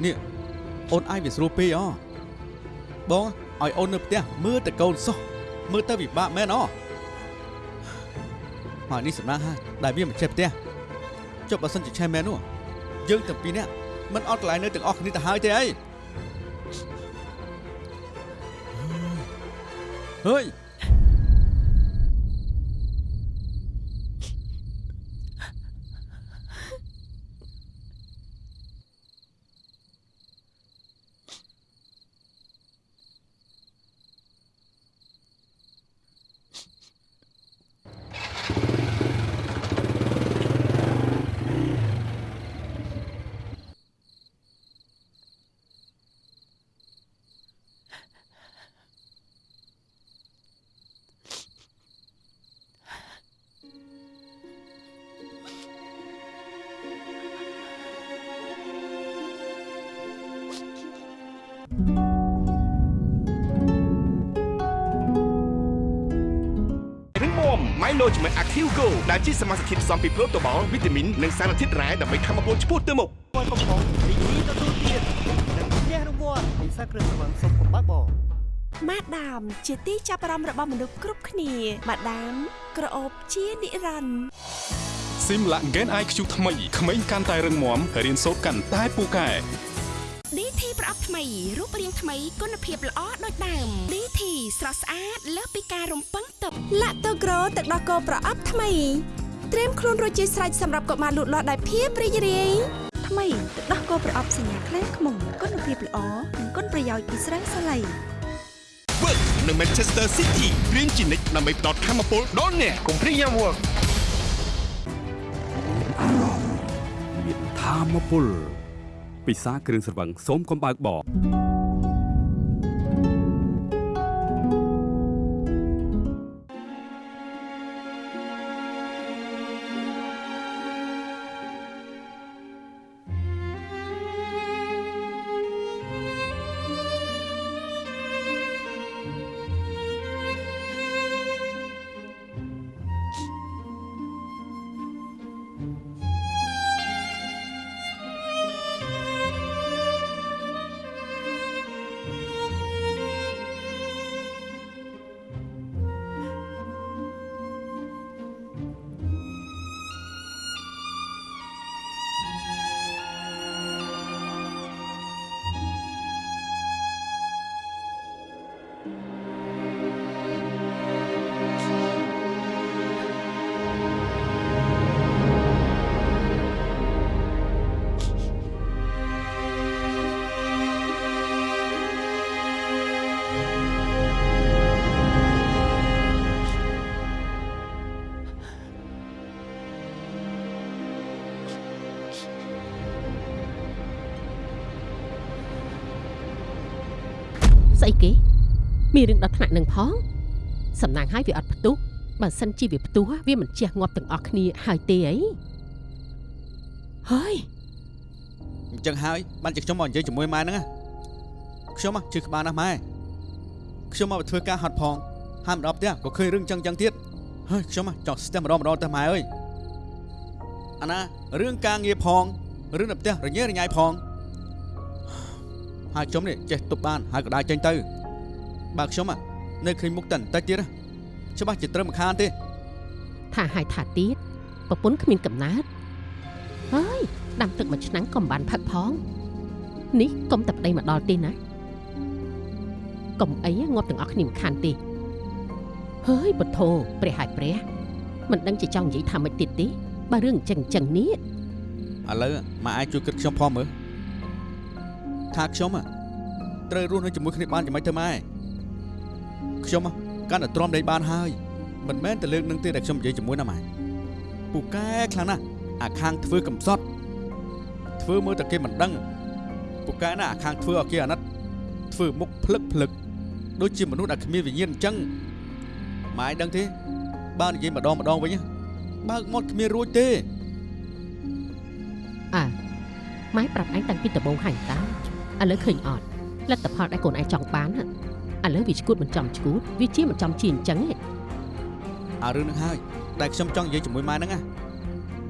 នេះអូនអាយវាស្រួលពេកអបង ឲ្យអូននៅផ្ទះមើលតែកូនសោះមើលទៅវិបាកមែនអហើយនេះសំណាងហើយដែលវាមិនចេះផ្ទះចុះបើសិនជាឆេះមែននោះយើងទាំងពីរនាក់មិនអត់កន្លែងនៅទាំងអស់គ្នាទៅហើយទេអីហើយ ពីប្រូតូបាល់វីតាមីននិងសារធាតុរ៉ែដើម្បីធ្វើឲ្យពលឆ្ពោះទៅមុខមួយកំប៉ុងរីករាយទទួលទាននិងផ្ទះរង្វាន់ពិសាគ្រឿងស្រវឹងសុំកំបើកបងម៉ាដាមជាទីចាប់អារម្មណ៍របស់មនុស្សគ្រប់គ្នាម៉ាដាមក្រអូបជានិរន្តរ៍ស៊ីមឡាក់ Gen IQ ថ្មីក្មេងកាន់តែរឹងមាំរៀនសូត្រកាន់តែពូកែ DT ប្រអប់ថ្មីរូបរាងថ្មីគុណភាពល្អដូចដើម DT ស្រស់ស្អាតលើសពីការរំពឹងទុកឡាក់តូក្រូទឹកដោះគោប្រអប់ថ្មី ត្រៀមខ្លួនរួចជាស្រេចសម្រាប់កុមារលូតលាស់ដោយភាពរីករាយថ្មីទឹកដោះគោប្រអប់សញ្ញាខ្លែងខ្មុំគុណភាពល្អនិងគុណប្រយោជន៍ពីស្រាសាឡៃ Work នៅ Manchester City រៀនជានិច្ចដើម្បីផ្ដល់ធម៌ពលដល់អ្នកកុំព្រីយ៉ាំ Work មានធម្មពលពិសាគ្រឿងស្រវឹងសូមកំបើកបរ មានរឿងដល់ថ្នាក់នឹងផងសំណាងឲ្យវាអត់ផ្ទុះបើសិនជាវាផ្ទុះវាមិនជះងាប់ទាំងអស់គ្នាហើយទេអីហើយអញ្ចឹងហើយបានជាខ្ញុំមកនិយាយជាមួយម៉ែហ្នឹងណាខ្ញុំជឿក្បាលណាស់ម៉ែខ្ញុំមកធ្វើការហត់ផងហើយម្ដងផ្ទះក៏ឃើញរឿងអញ្ចឹងអញ្ចឹងទៀតហើយខ្ញុំចង់ស្ទះម្ដងម្ដងទៅម៉ែអើយអាណារឿងការងារផងរឿងនៅផ្ទះរញ៉េរញ៉ៃផងហើយខ្ញុំនេះចេះទប់បានហើយក៏ដើរចេញទៅ បើខ្ញុំនៅឃើញមុខតែបន្តិចទៀតណាច្បាស់ជាត្រូវមិនខានទេថាហើយថាទៀតប្រពន្ធគ្មានកំណើតហើយដាំទឹកមួយឆ្នាំងក៏មិនបានផឹកផងនេះកុំតែប្តីមកដល់ទេណាកុំអីងាប់ទាំងអស់គ្នាមិនខានទេហើយពធព្រះហើយព្រះមិនដឹងជាចង់និយាយថាម៉េចទៀតទេបើរឿងអញ្ចឹងអញ្ចឹងនេះឥឡូវម៉ែអាចជួយគិតខ្ញុំផងមើលថាខ្ញុំត្រូវរស់នៅជាមួយគ្នាបានយ៉ាងម៉េចទៅម៉ែ ខ្ញុំកាន់តែទ្រាំដេកបានហើយមិនមែនតែលើកនឹងទេដែលខ្ញុំនិយាយជាមួយណាម៉ែពូកែខ្លាំងណាស់អាខាងធ្វើកំសត់ធ្វើមើលតែគេមិនដឹងពូកែណាអាខាងធ្វើឲ្យគេអាណិតធ្វើមុខភ្លឹកភ្លឹកដូចជាមនុស្សដែលគ្មានវិញ្ញាណអញ្ចឹងម៉ែដឹងទេបើនិយាយម្ដងម្ដងវិញបើកមាត់គ្មានរួចទេអើម៉ែប្រាប់ឯងតាំងពីដំបូងហើយតើឥឡូវឃើញអត់លទ្ធផលដែលកូនឯងចង់បានហ៎ ឥឡូវវាឈួតមិនចំឈួតវាជាមិនចំជាអញ្ចឹងឯងអារឿងហ្នឹងហើយដែលខ្ញុំចង់និយាយជាមួយម៉ែហ្នឹងណា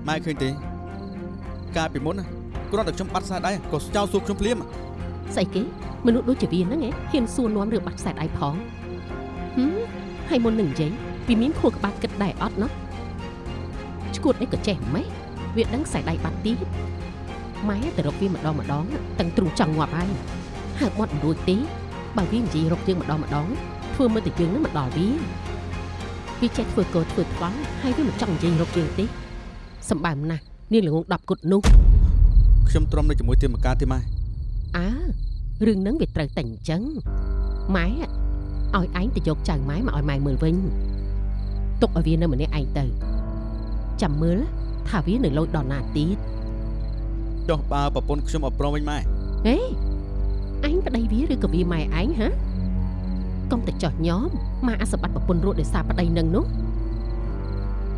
ម៉ែឃើញទេកាលពីមុនណាគ្រាន់តែខ្ញុំបាត់ខ្សែដៃក៏ចោលសួរខ្ញុំភ្លាមស្អីគេមនុស្សដូចជាវាហ្នឹងឯងហ៊ានសួរនាំរឿងបាត់ខ្សែដៃផងហឹមហើយមុននឹងនិយាយវាមានខួរក្បាលគិតដែរអត់ណោះឈួតអីក៏ចេះម៉េះវាដឹងខ្សែដៃបាត់ទៀតម៉ែទៅរកវាម្ដងម្ដងតាំងទ្រូងចង់ងាប់ហើយហើបមាត់មិនរួចទេ បើវានិយាយរកយើងម្ដងម្ដងធ្វើមើលតែយើងនឹងមកដល់វាវាចេះធ្វើកោធ្វើថ្លង់ហើយវាមិនចង់និយាយរកយើងទេសម្បើមណាស់នាងល្ងង10គត់នោះខ្ញុំទ្រាំនៅជាមួយទាមកកាទេម៉ែអើរឿងហ្នឹងវាត្រូវតែអញ្ចឹងម៉ែឲ្យឯងទៅយកចៅម៉ែមកឲ្យម៉ែមើលវិញទុកឲ្យវានៅម្នាក់ឯងទៅចាំមើលថាវានៅលូចដល់ណាទៀតចុះបើប្រពន្ធខ្ញុំអត់ព្រមវិញម៉ែហេ ឯងប្តីវាឬក៏វាម៉ែឯងហ៎កុំតែចោះញោមម៉ាអសបត្តិប្រពន្ធរួចដោយសារប្តីនឹងនោះ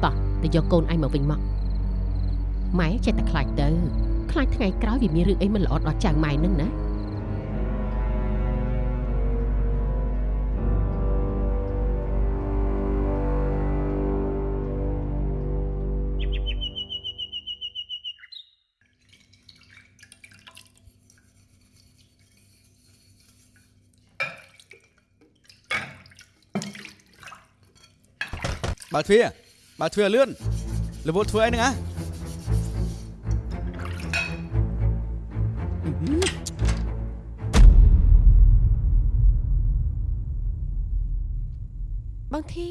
តោះទៅយកកូនឯងមកវិញមកម៉ែចេះតែខ្លាចទៅខ្លាចថ្ងៃក្រោយវាមានរឿងអីមិនល្អដល់ចៅម៉ែនឹងណា បើកទ្វារបើកទ្វារលឿនរវល់ធ្វើអីហ្នឹងហ៎បងធា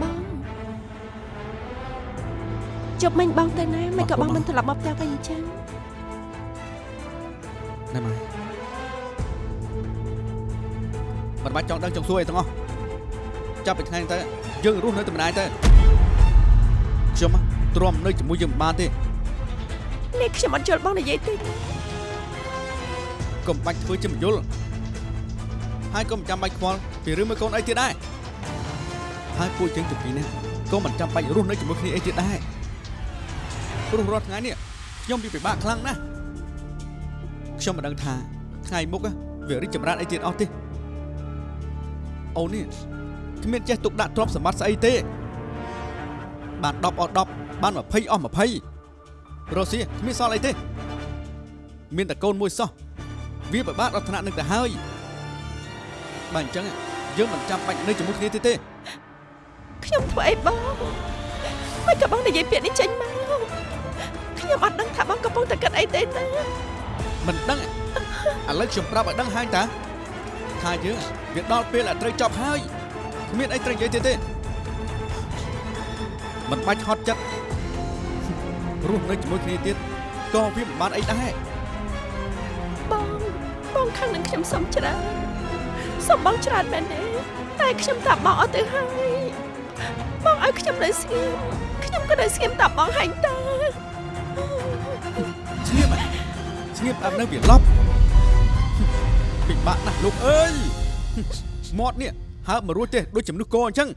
បងជប់មិញបងទៅណាមិនក៏បងមិនត្រឡប់មកផ្ទះវិញ ច់ចង់ដឹងចង់សួរអីទាំងអស់ចាប់ពីថ្ងៃនេះទៅយើងរស់នៅតែម្ដាយទៅខ្ញុំទ្រាំនៅជាមួយយើងមិនបានទេនេះខ្ញុំអត់យល់បងនិយាយទេកុំបាច់ធ្វើជាមិនយល់ហើយក៏មិនចាំបាច់ខ្វល់ពីរឿងមួយកូនអីទៀតដែរហើយពួកយើងទាំងពីរនេះក៏មិនចាំបាច់រស់នៅជាមួយគ្នាអីទៀតដែររស់រាល់ថ្ងៃនេះខ្ញុំវាពិបាកខ្លាំងណាស់ខ្ញុំមិនដឹងថាថ្ងៃមុខវារីកចម្រើនអីទៀតអស់ទេ អូននេះគ្មានចេះទុកដាក់ទ្រព្យសម្បត្តិស្អីទេ បាន10អស់10បាន20អស់20រស់ស៊ីគ្មានសល់អីទេ មានតែកូនមួយសោះវាពិបាកដល់ថ្នាក់នឹងទៅហើយបើអញ្ចឹងយើងមិនចាំបាច់នៅជាមួយគ្នាទៀតទេខ្ញុំធ្វើអីបងមិនក៏បងនិយាយពាក្យនេះចេញមកខ្ញុំអត់ដឹងថាបងកំពុងតែគិតអីទេណាមិនដឹងឥឡូវខ្ញុំប្រាប់ឲ្យដឹងហើយតា ថាយើងវាដល់ពេលដែលត្រូវចប់ហើយគ្មានអីត្រូវនិយាយទៀតទេមិនបាច់ហត់ចិត្តរស់នៅជាមួយគ្នាទៀតក៏វាមិនបានអីដែរបងបងខាងនឹងខ្ញុំសុំច្រើនសុំបងច្រើនមែនទេតែខ្ញុំតាប់បងអត់ទៅហើយបងឲ្យខ្ញុំនៅស្ងៀមខ្ញុំក៏នៅស្ងៀមតាប់បងហើយតើស្ងៀមហ៎ស្ងៀមតាមនៅវាឡប់ពិ បាកណាស់លោកអើយមាត់នេះហើបមករួចទេដូចជាមនុស្សកអញ្ចឹង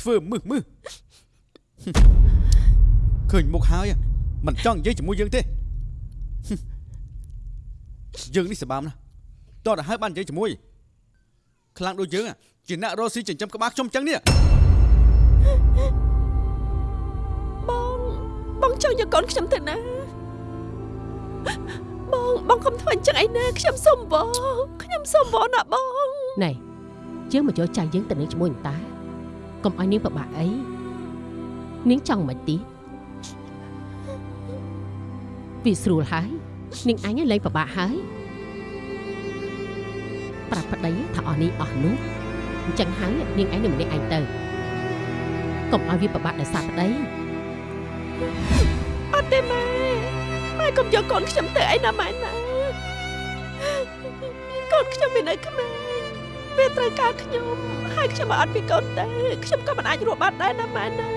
ធ្វើមឹសមឹសឃើញមុខហើយមិនចង់និយាយជាមួយយើងទេយើងនេះសបាមណាស់តោះទៅហើយបាននិយាយជាមួយខ្លាំងដូចយើងជាអ្នករស់ស៊ីចិញ្ចឹមក្បាលខ្ញុំអញ្ចឹងនេះបងបងចង់យកកូនខ្ញុំទៅណា បងបងកុំធ្វើអញ្ចឹងអីណាខ្ញុំសុំបងខ្ញុំសុំបងណាបងណែយើងមកយកចៅយើងទៅនឹងជាមួយនឹងតាកុំឲ្យនាងពិបាកអីនាងចង់មិនទីវាស្រួលហើយនាងអញលែងពិបាកហើយប្រាប់ប្តីថាអស់នេះអស់នោះអញ្ចឹងហើយនាងឯងនៅម្នាក់ឯងទៅកុំឲ្យវាពិបាកដោយសារប្តីអត់ទេម៉ែ ម៉ែកុំយកកូនខ្ញុំទៅឯណាម៉ែណាកូនខ្ញុំមាននៅក្មេងវាត្រូវការខ្ញុំហើយខ្ញុំបើអត់ពីកូនទេខ្ញុំក៏មិនអាចរស់បានដែរណាម៉ែណា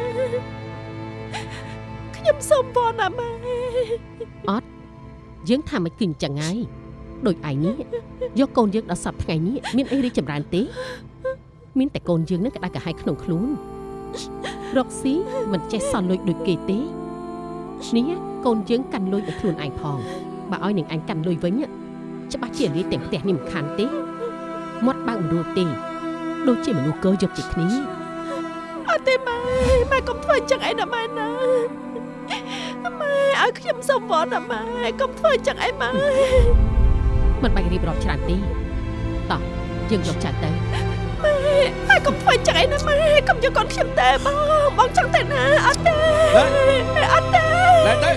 ខ្ញុំសូមវល់ណាម៉ែយើងថាមិនគឺអញ្ចឹងហើយដូចឯងនេះយកកូនយើងដល់សប្តាហ៍ថ្ងៃនេះមានអីរីកចម្រើនទេ មានតែកូនយើងនឹងក្តៅក្រហាយក្នុងខ្លួនរកស៊ីមិនចេះសល់លុយដូចគេទេនេះ កូនយើងកាន់លុយឲ្យខ្លួនឯងផងបើឲ្យនឹងអញកាន់លុយវិញច្បាស់ជាលាយទាំងផ្ទះនេះមិនខានទេមាត់បើកមិនរួចទេដូចជាមនុស្សកើយកចិត្តគ្នាអត់ទេម៉ែម៉ែកុំធ្វើអញ្ចឹងអីណាម៉ែណាម៉ែឲ្យខ្ញុំសូមវល់ណាម៉ែកុំធ្វើអញ្ចឹងអីម៉ែមិនបាច់រៀបរាប់ច្រើនទេតោះយើងយកចាត់ទៅម៉ែកុំធ្វើអញ្ចឹងអីណាម៉ែកុំយកកូនខ្ញុំទេបងបងចង់ទៅណាអត់ទេអត់ទេ ណែទៅ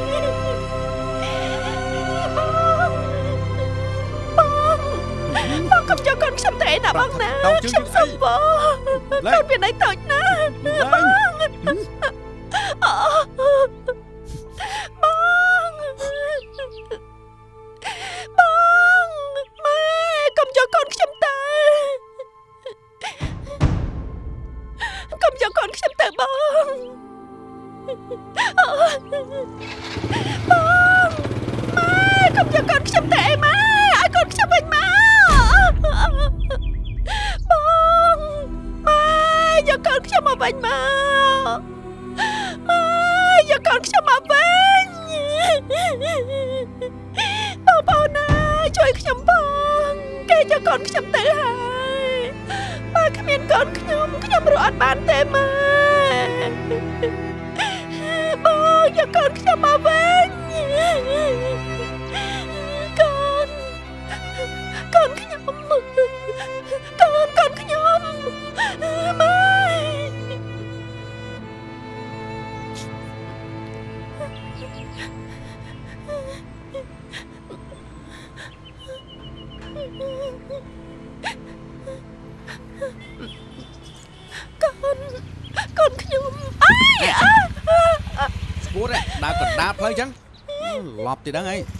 បងកុំយកកូនខ្ញុំទៅឯណាបងណាតោងជើងខ្ញុំសុំបងឡែកូនមានន័យតូចណាស់ឡើងអូបង កណ្ដាលផ្លូ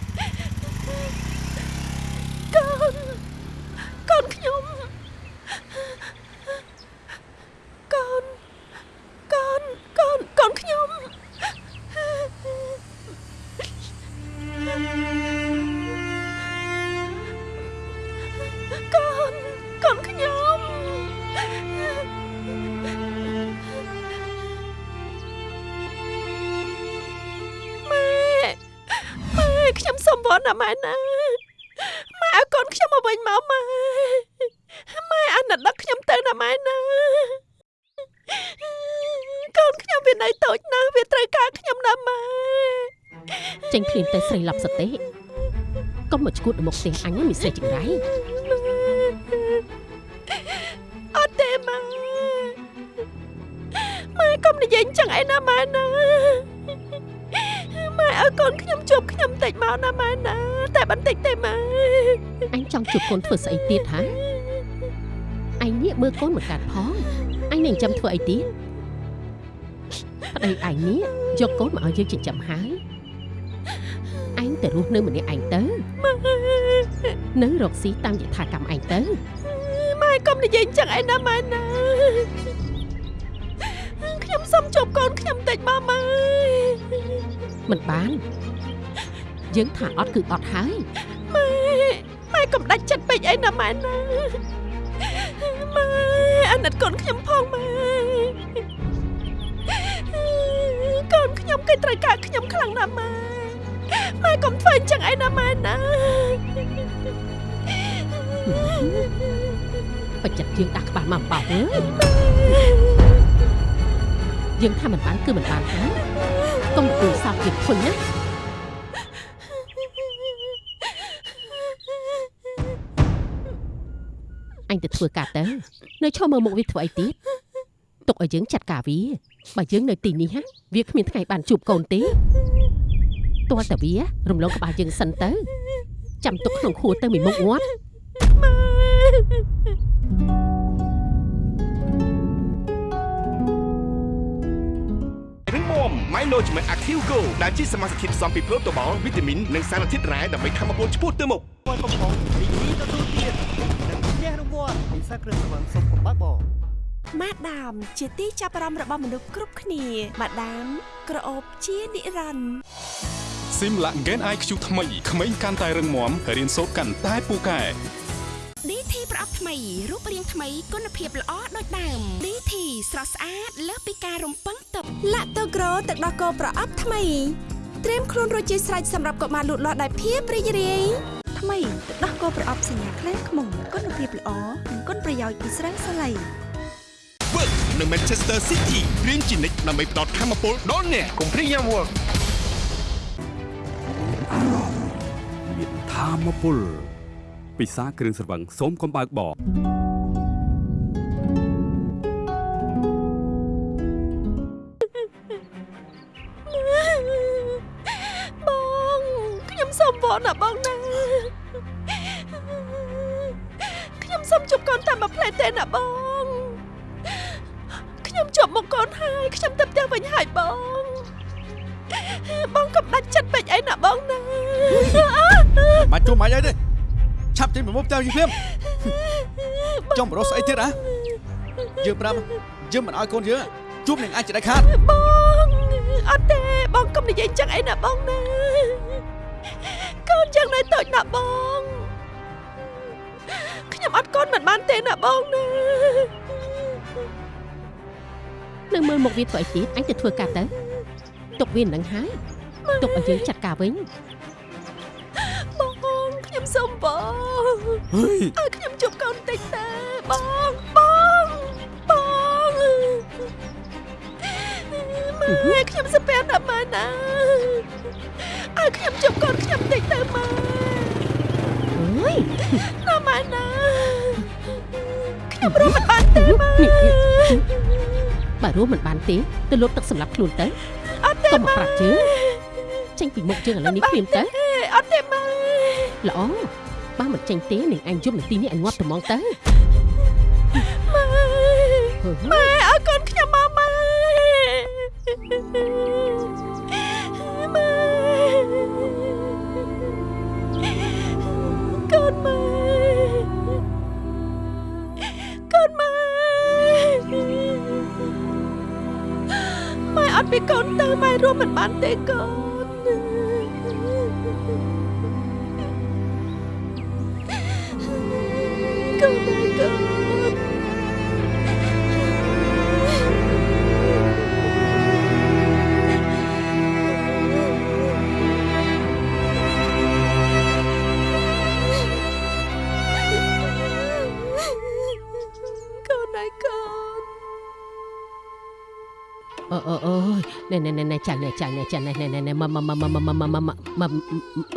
ស្រីឡប់សតិកុំមកឈួតទៅមុខផ្ទះអញណាមានស្រីចង្រៃអត់ទេម៉ែម៉ែកុំនិយាយអញ្ចឹងឯណាម៉ែណាម៉ែឲ្យកូនខ្ញុំជួបខ្ញុំតិចមកណាម៉ែណាតែបន្តិចទេម៉ែអញចង់ជួបកូនធ្វើស្អីទៀតហ៎អញនេះមើលកូនមិនកាត់ផងអញនឹងចាំធ្វើអីទៀតប្តីអញនេះយកកូនមកឲ្យយើងចិញ្ចឹមហើ យអញទៅរស់នៅម្នាក់ឯងទៅនៅរកស៊ីតាមយថាកម្មឯងទៅម៉ែកុំនិយាយអញ្ចឹងឯណាម៉ែណាខ្ញុំសុំជួបកូនខ្ញុំតិចមកម៉ែមិនបាន យើងថាអត់គឺអត់ហើយម៉ែម៉ែកុំដាច់ចិត្តពេកអីណាម៉ែណាម៉ែអាណិតកូនខ្ញុំផងម៉ែកូនខ្ញុំគេត្រូវការខ្ញុំខ្លាំងណាស់ម៉ែ ម៉ែកុំធ្វើអញ្ចឹងអីណាម៉ែណាបច្ចិតយើងដាក់ក្បាលមកបោកអើយយើងថាមិនបានគឺមិនបានហើយកុំគូសោកទៀតធុញណាអញទៅធ្វើការទៅនៅឈរមើលមុខវាធ្វើអីទៀតទុកឲ្យយើងចាត់ការវាបើយើងនៅទីនេះហ่ะវាគ្មានថ្ងៃបានជួបកូនទេ ទាល់តែវារំលងក្បាលយើងសិនទៅ ចាំទុកក្នុងខួរទៅមួយមុខងាត់រឹងមាំ Milo Management Active Go ដែលជាសមាសធាតុផ្សំពីប្រូតូបាល់វីតាមីននិងសារធាតុរ៉ែដើម្បីធ្វើឲ្យពលឆ្ពោះទៅមុខវត្តកំប៉ុងរីករាយទទួលទាននិងឈ្នះរង្វាន់ពិសាគ្រឿងស្រវឹងសុំកំបាក់បង ម៉ាដាមជាទីចាប់អារម្មណ៍របស់មនុស្សគ្រប់គ្នាម៉ាដាមក្រអូបជានិរន្តរ៍ស៊ីមឡា Gen IQ ថ្មីក្មេងកាន់តែរឹងមាំរៀនសូត្រកាន់តែពូកែ DT ប្រអប់ថ្មីរូបរាងថ្មីគុណភាពល្អដូចដើម DT ស្រស់ស្អាតលើសពីការរំពឹងទុកឡាក់តូក្រូទឹកដោះគោប្រអប់ថ្មីត្រៀមខ្លួនរួចជាស្រេចសម្រាប់កុមារលូតលាស់ដោយភាពរីករាយថ្មីទឹកដោះគោប្រអប់សញ្ញាខ្លែងខ្មុំគុណភាពល្អនិងគុណប្រយោជន៍ពីស្រាសាឡៃ Work នៅ Manchester City រៀនជានិច្ចដើម្បីផ្ដល់ធម៌ពលដល់អ្នកកុំព្រៀងយ៉ាំ Work មានធម៌ពលពិសាគ្រឿងស្រវឹងសូមកំបើកបកបងខ្ញុំសុំវល់ណាបងណាខ្ញុំសុំជប់កូនតាមមួយផ្លែទេណាបង ខ្ញុំជប់មកកូនហើយខ្ញុំទៅផ្ទះវិញហើយបងបងកុំដាច់ចិត្តពេកអីណាបងណាមកជួបមកអីទេឆាប់ចេញមកមុខផ្ទះយើងភ្លាមចង់បរោះស្អីទៀតហ៎យើងប្រាប់យើងមិនឲ្យកូនយើងជួបនឹងអាចដាច់ខាតបងអត់ទេបងកុំនិយាយចឹងអីណាបងណាកូនចឹងនៅតូចណាបងខ្ញុំអត់កូនមិនបានទេណាបងណា នៅមើលមុខវាធ្វើអីទៀតអញទៅធ្វើការទៅទុកវានឹងហើយទុកឲ្យយើងចាត់ការវិញបងខ្ញុំសុំបងហេឲ្យខ្ញុំជួបកូនតិចទេបងបងបងម៉ែខ្ញុំសុំពេលណាម៉ែណាឲ្យខ្ញុំជួបកូនខ្ញុំតិចទៅម៉ែអើយណាម៉ែណាខ្ញុំរស់មិនបានទេម៉ែ បើរួមមិនបានទេទៅលុបទឹកសម្រាប់ខ្លួនទៅអត់ទេកុំមកម៉ែប្រាប់ជើងចេញពីមុខជើងឥឡូវនេះព្រាមទៅអត់ទេម៉ែល្អបើមិនចេញទេនឹងអញយំនាទីនេះអញងាប់ត្មងទៅម៉ែហឺម៉ែឲ្យកូនខ្ញុំមកម៉ែម៉ែ ពីកូនទៅម៉ែរួមមិនបានទេកូនកូនម៉ែកូន ណែណែណែណែចាញ់ណែចាញ់ណែចាញ់ណែណែណែណែមកមកមកមកមកមកមក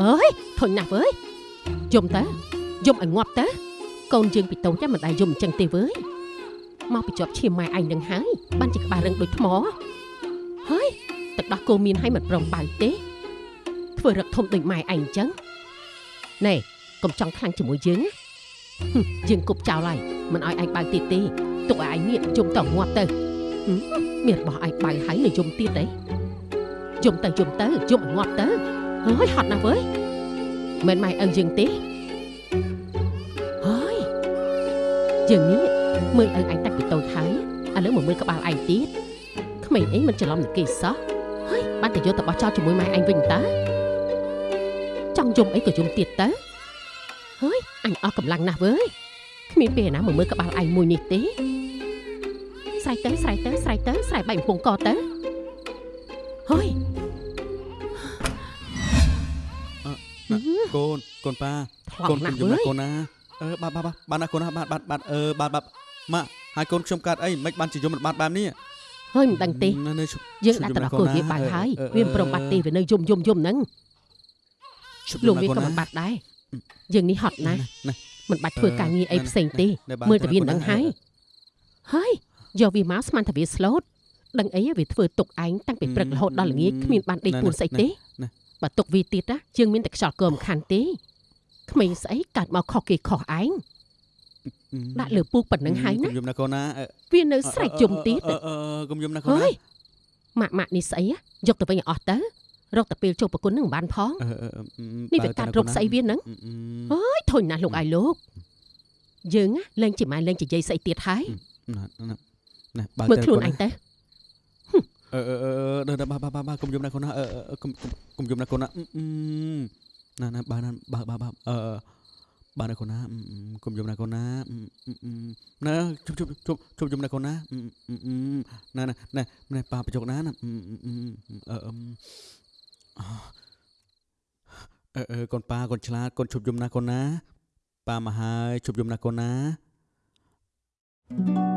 អើយធុញណាស់វើយយំទៅយំឲ្យងាប់ទៅកូនយើងពីតូចចាំមិនដែលយំអញ្ចឹងទេវើយមកពីជាប់ឈាមម៉ែអញនឹងហើយបានជាក្បាលរឹងដូចថ្មហើយទឹកដោះគោមានឲ្យមិនព្រមបើទេ ធ្វើរឹកធំដូចម៉ែអញអញ្ចឹងណែកុំចង់ខ្លាំងជាមួយយើងណាហឹមយើងគប់ចោលហើយមិនឲ្យឯងបើទៀតទេទុកឲ្យឯងងាកយំទៅងាប់ទៅ មានរបស់ឯងបាយហើយនៅយំទៀតទេយំទៅយំទៅយំឲ្យងាប់ទៅហើយហត់ណាស់វើយមិនម៉ែអឹងយើងទេហើយយើងនេះមើលអឹងឯងតាំងពីតូចហើយឥឡូវមកមើលក្បាលឯងទៀតក្មេងអីមិនច្រឡំនឹងគេសោះហើយបានតែយកទៅបោះចោលជាមួយម៉ែឯងវិញតើចង់យំអីក៏យំទៀតទៅហើយអញអស់កម្លាំងណាស់វើយគ្មានពេលណាមកមើលក្បាលឯងមួយនេះទេ ស្រែកទៅស្រែកទៅស្រែកទៅស្រែកបែកកំពង់កទៅហើយកូនកូនប៉ាថ្លកូនង់ណាខ្ញុំស់យំណាវើយកូនណាអឺបាទបាទបាទបានណាកូនណាបាទបាទបាទអឺបាទបាទម៉ាក់ហើយកូនខ្ញុំកើតអីមិនបានជាយំមិនបានបែបនេះហើយមិនដឹងទេនៅនៅឈប់យើងដាក់ទៅដល់កូនវាបាយហើយវាមិនព្រមបាត់ទេវានៅយំយំយំហ្នឹងឈប់លោកវាយំក៏ណាមិនបាត់ដែរយើងនេះហត់ណាស់ណាមិនបាច់ធ្វើការងារអីផ្សេងទេណែបាទមើលតែវាកូនណានឹងហើយហើយ យកវាមកស្មានតែវាស្លូតដឹងអីវាធ្វើទុកឯងតាំងពីព្រឹករហូតដល់ល្ងាចគ្មានបានដេកពួនស្អីទេបើទុកវាទៀតណាយើងមានតែខ្យល់កមខាន់ទេក្មេងស្អីកើតមកខុសគេខុសឯងដាក់លើពូកប៉ុណ្ណឹងហើយណាកុំយំណាកូនណាអឺវានៅស្រែកយំទៀតអឺអឺអឺកុំយំណាកូនហើណាយម៉ាក់ម៉ាក់នេះស្អីហ៎យកទៅវិញឲ្យអស់ទៅរកតែពេលចូលប្រគុណនឹងមិនបានផងអឺអឺអឺនេះវាកាត់រកស្អីវាហ្នឹងអឺអឺអើយធុញណាស់លោកអាយលោកយើងណាលែងជាម៉ែលែងជាយាយស្អីទៀតហើយណា ណាណាបើមើលខ្លួនឯងទៅអឺអឺអឺអឺបាទបាទបាទបាទកុំយំណាកូនណាអឺអឺកុំកុំកុំយំណាកូនណាអឺអឺណាណាបាទណាបាទបាទបាទអឺអឺបាទណាកូនណាអឺអឺកុំយំណាកូនណាអឺអឺអឺណាជប់ជប់ជប់ជប់យំណាកូនណាអឺអឺអឺណាណាណាណាប៉ាបញ្ចុកណាណាអឺអឺអឺអឺអឺអឺកូនប៉ាកូនឆ្លាតកូនជប់យំណាកូនណាប៉ាមកហើយជប់យំណាកូនណាខ្ញុំ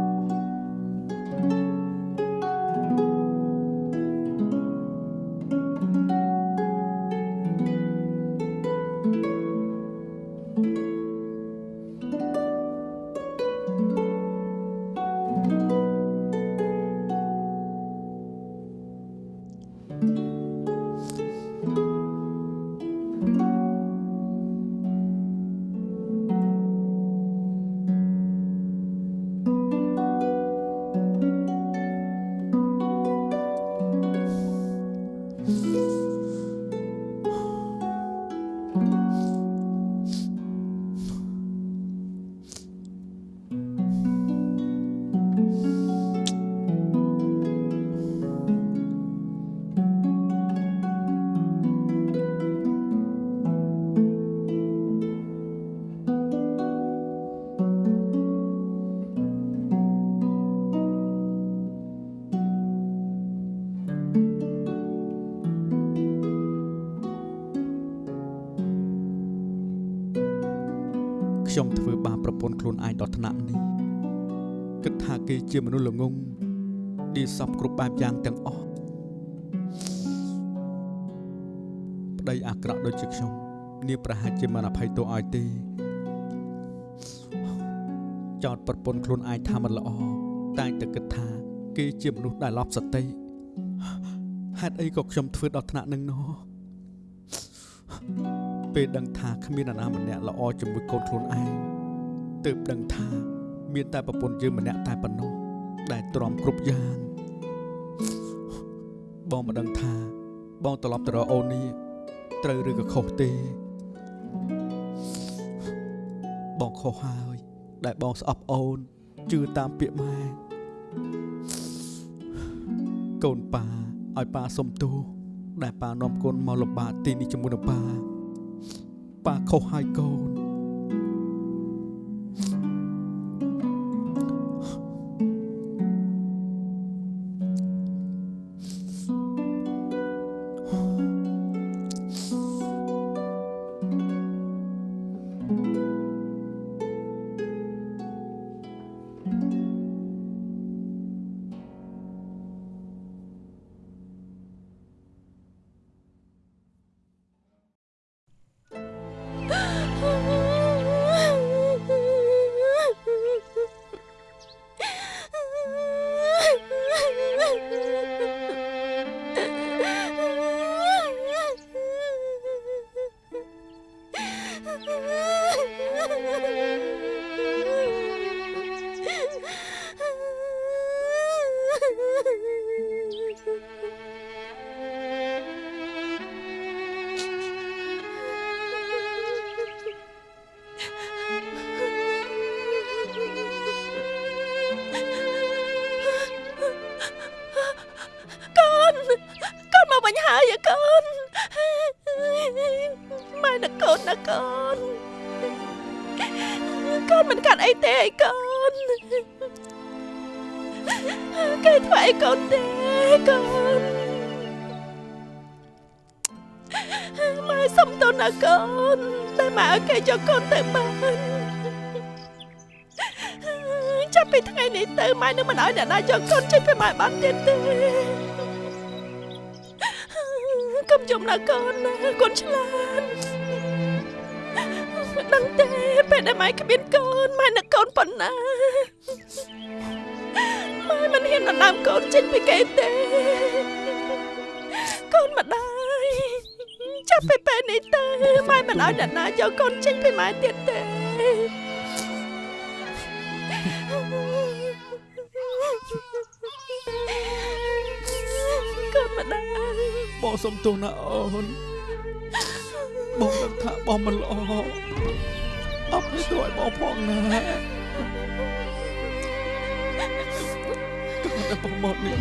ឲ្យទេចោតប្រពន្ធខ្លួនឯងថាមិនល្អតែងតែគិតថា គេជាមនុស្សដែលឡប់សតិហេតុអីក៏ខ្ញុំធ្វើដល់ថ្នាក់នឹងណោះពេលដឹងថាគ្មាននរណាម្នាក់ល្អជាមួយកូនខ្លួនឯងទើបដឹងថា មានតែប្រពន្ធយើងម្នាក់តែប៉ុណ្ណោះដែលទ្រាំគ្រប់យ៉ាងបងមិនដឹងថា បងត្រឡប់ទៅរកអូននេះត្រូវឬក៏ខុសទេ បងខុសហើយ ដែលបងស្អប់អូនជឿតាមពាក្យម៉ែកូនប៉ាឲ្យប៉ាសុំទោសដែលប៉ានាំកូនមកលំបាកទីនេះជាមួយនឹងប៉ាប៉ាខុសហើយកូន ណាកូនណាកូនកូនមិនកាត់អីទេអីកូនគេធ្វើអីកូនទេកូនម៉ែសុំទោសណាកូនតែម៉ែឲ្យគេយកកូនទៅបានចាប់ពីថ្ងៃនេះទៅម៉ែនឹងមិនឲ្យអ្នកណាយកកូនចេញពីម៉ែបានទៀតទេកុំចំណាកូនណាកូនឆ្លាត ពេលដែលម៉ែគ្មានកូនម៉ែនឹកកូនប៉ុណ្ណាម៉ែមិនហ៊ានដណ្ដើមកូនចេញពីគេទេកូនម្ដាយចាប់ពីពេលនេះទៅម៉ែមិនឲ្យអ្នកណាយកកូនចេញពីម៉ែទៀតទេកបងសុំទោសណាអូនបងដឹងថាបងមិនល្អ អបឲ្យទោសឲ្យបងផងណាក៏តែបងមកនេះ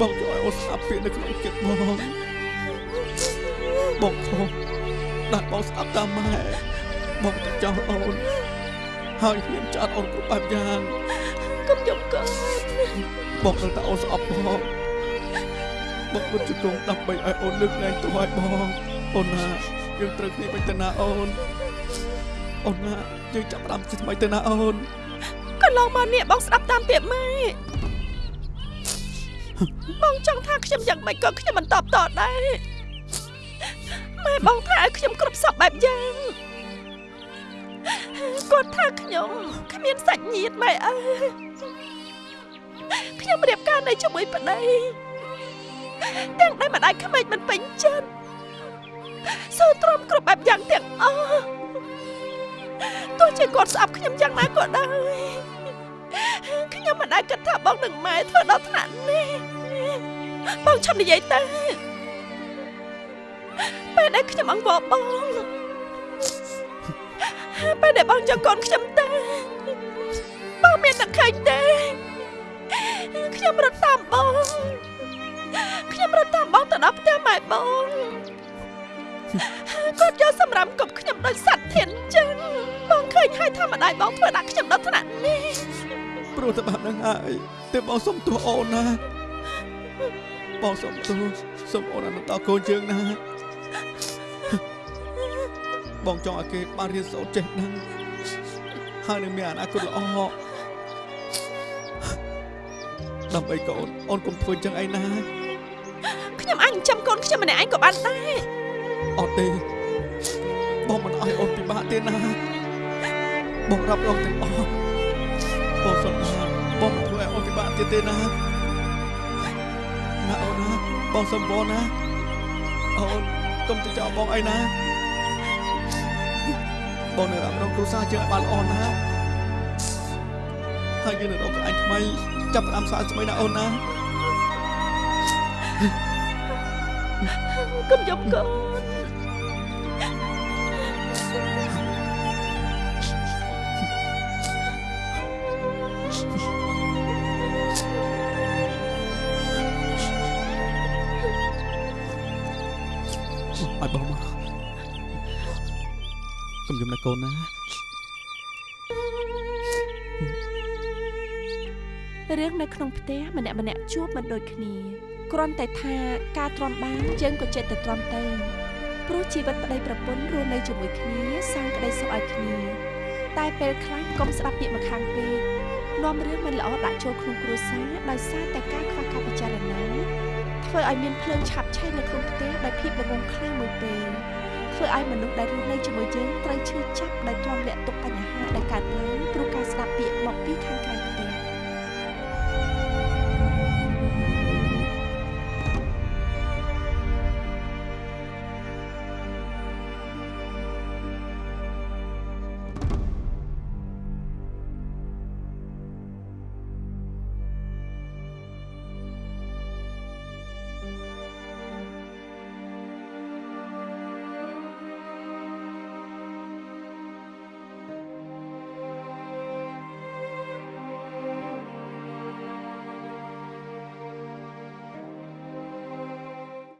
បងជួយឲ្យអូនស្ដាប់ពាក្យនៅក្នុងចិត្តបងបងខុសដែលបងស្ដាប់តាមម៉ែបងទៅចោលអូនហើយហ៊ានចាត់អូនគ្រប់បែបយ៉ាងកុំយកកូនបងនឹងតែអូនស្អប់បងបងមិនជង្គង់ដើម្បីឲ្យអូនលើកលែងទោសឲ្យបងអូនណាយើងត្រូវគ្នាវិញទៅណាអូន អូនណាយើងចាប់ផ្ដើមជាថ្មីទៅណាអូនកន្លងមកនេះបងស្ដាប់តាមពាក្យម៉ែបងចង់ថាខ្ញុំយ៉ាងម៉េចក៏ខ្ញុំមិនតបតដែរម៉ែបងថាឲ្យខ្ញុំគ្រប់សពបែបយ៉ាងគាត់ថាខ្ញុំគ្មានសាច់ញាតិម៉ែអើយខ្ញុំរៀបការនៅជាមួយប្តីទាំងដែលម្ដាយក្មេកមិនពេញចិត្តសូទ្រាំគ្រប់បែបយ៉ាងទាំងអស់ ទោះជាគាត់ស្អប់ខ្ញុំយ៉ាងណាក៏ដោយខ្ញុំមិនអាចគិតថាបងនឹងម៉ែធ្វើដល់ថ្នាក់នេះបងឈប់និយាយទៅពេលដែលខ្ញុំអង្វរបងពេលដែលបងយកកូនខ្ញុំទៅបងមានតែឃើញទេខ្ញុំរត់តាមបងខ្ញុំរត់តាមបងទៅដល់ផ្ទះម៉ែបង គាត់យកសម្រាប់គប់ខ្ញុំដោយសត្វធានចឹងបងឃើញហើយថាម្ដាយបងធ្វើដាក់ខ្ញុំដល់ថ្នាក់នេះព្រោះតែបែបហ្នឹងហើយទើបបងសុំទោសអូនណាបងសុំទោសសុំអូនអនុតកូនជើងណាបងចង់ឲ្យគេបានរៀនសូត្រចេះដឹងហើយនឹងមានអនាគតល្អដើម្បីកូនអូនកុំធ្វើចឹងឯណាខ្ញុំអាចចិញ្ចឹមកូនខ្ញុំម្នាក់ឯងក៏បានដែរ អត់ទេបងមិនអោយអូនពិបាកទេណាបងរាប់រងទាំងអស់បងសន្យាបងមិនធ្វើឲ្យអូនពិបាកទៀតទេណាណាអូនណាបងសុំបងណាអូនកុំទៅចោលបងអីណាបងនៅរាប់រងគ្រូសាជើងឲ្យបានល្អណាហើយយើងនឹងរកកន្លែងថ្មីចាប់ផ្ដើមសារថ្មីណាអូនណាកុំយកកូន កុំយំណាកូនណារឿងនៅក្នុងផ្ទះម្នាក់ម្នាក់ជួបមិនដូចគ្នាគ្រាន់តែថាការទ្រាំបានយើងក៏ចិត្តតែទ្រាំទៅព្រោះជីវិតប្តីប្រពន្ធរស់នៅជាមួយគ្នាសាងក្តីសុខឲ្យគ្នាតែពេលខ្លះកុំស្ដាប់ពាក្យម្ខាងពេកនាំរឿងមិនល្អដាក់ចូលក្នុងគ្រួសារដោយសារតែការខ្វះការពិចារណាធ្វើឲ្យមានភ្លើងឆាប់ឆេះនៅក្នុងផ្ទះដោយភាពល្ងងខ្លាំងមួយពេល ធ្វើឲ្យមនុស្សដែលរស់នៅជាមួយយើងត្រូវឈឺចាប់ដោយទ្រាំលាក់ទុកបញ្ហាដែលកើតឡើងព្រោះការស្ដាប់ពាក្យមកពីខាងក្រៅ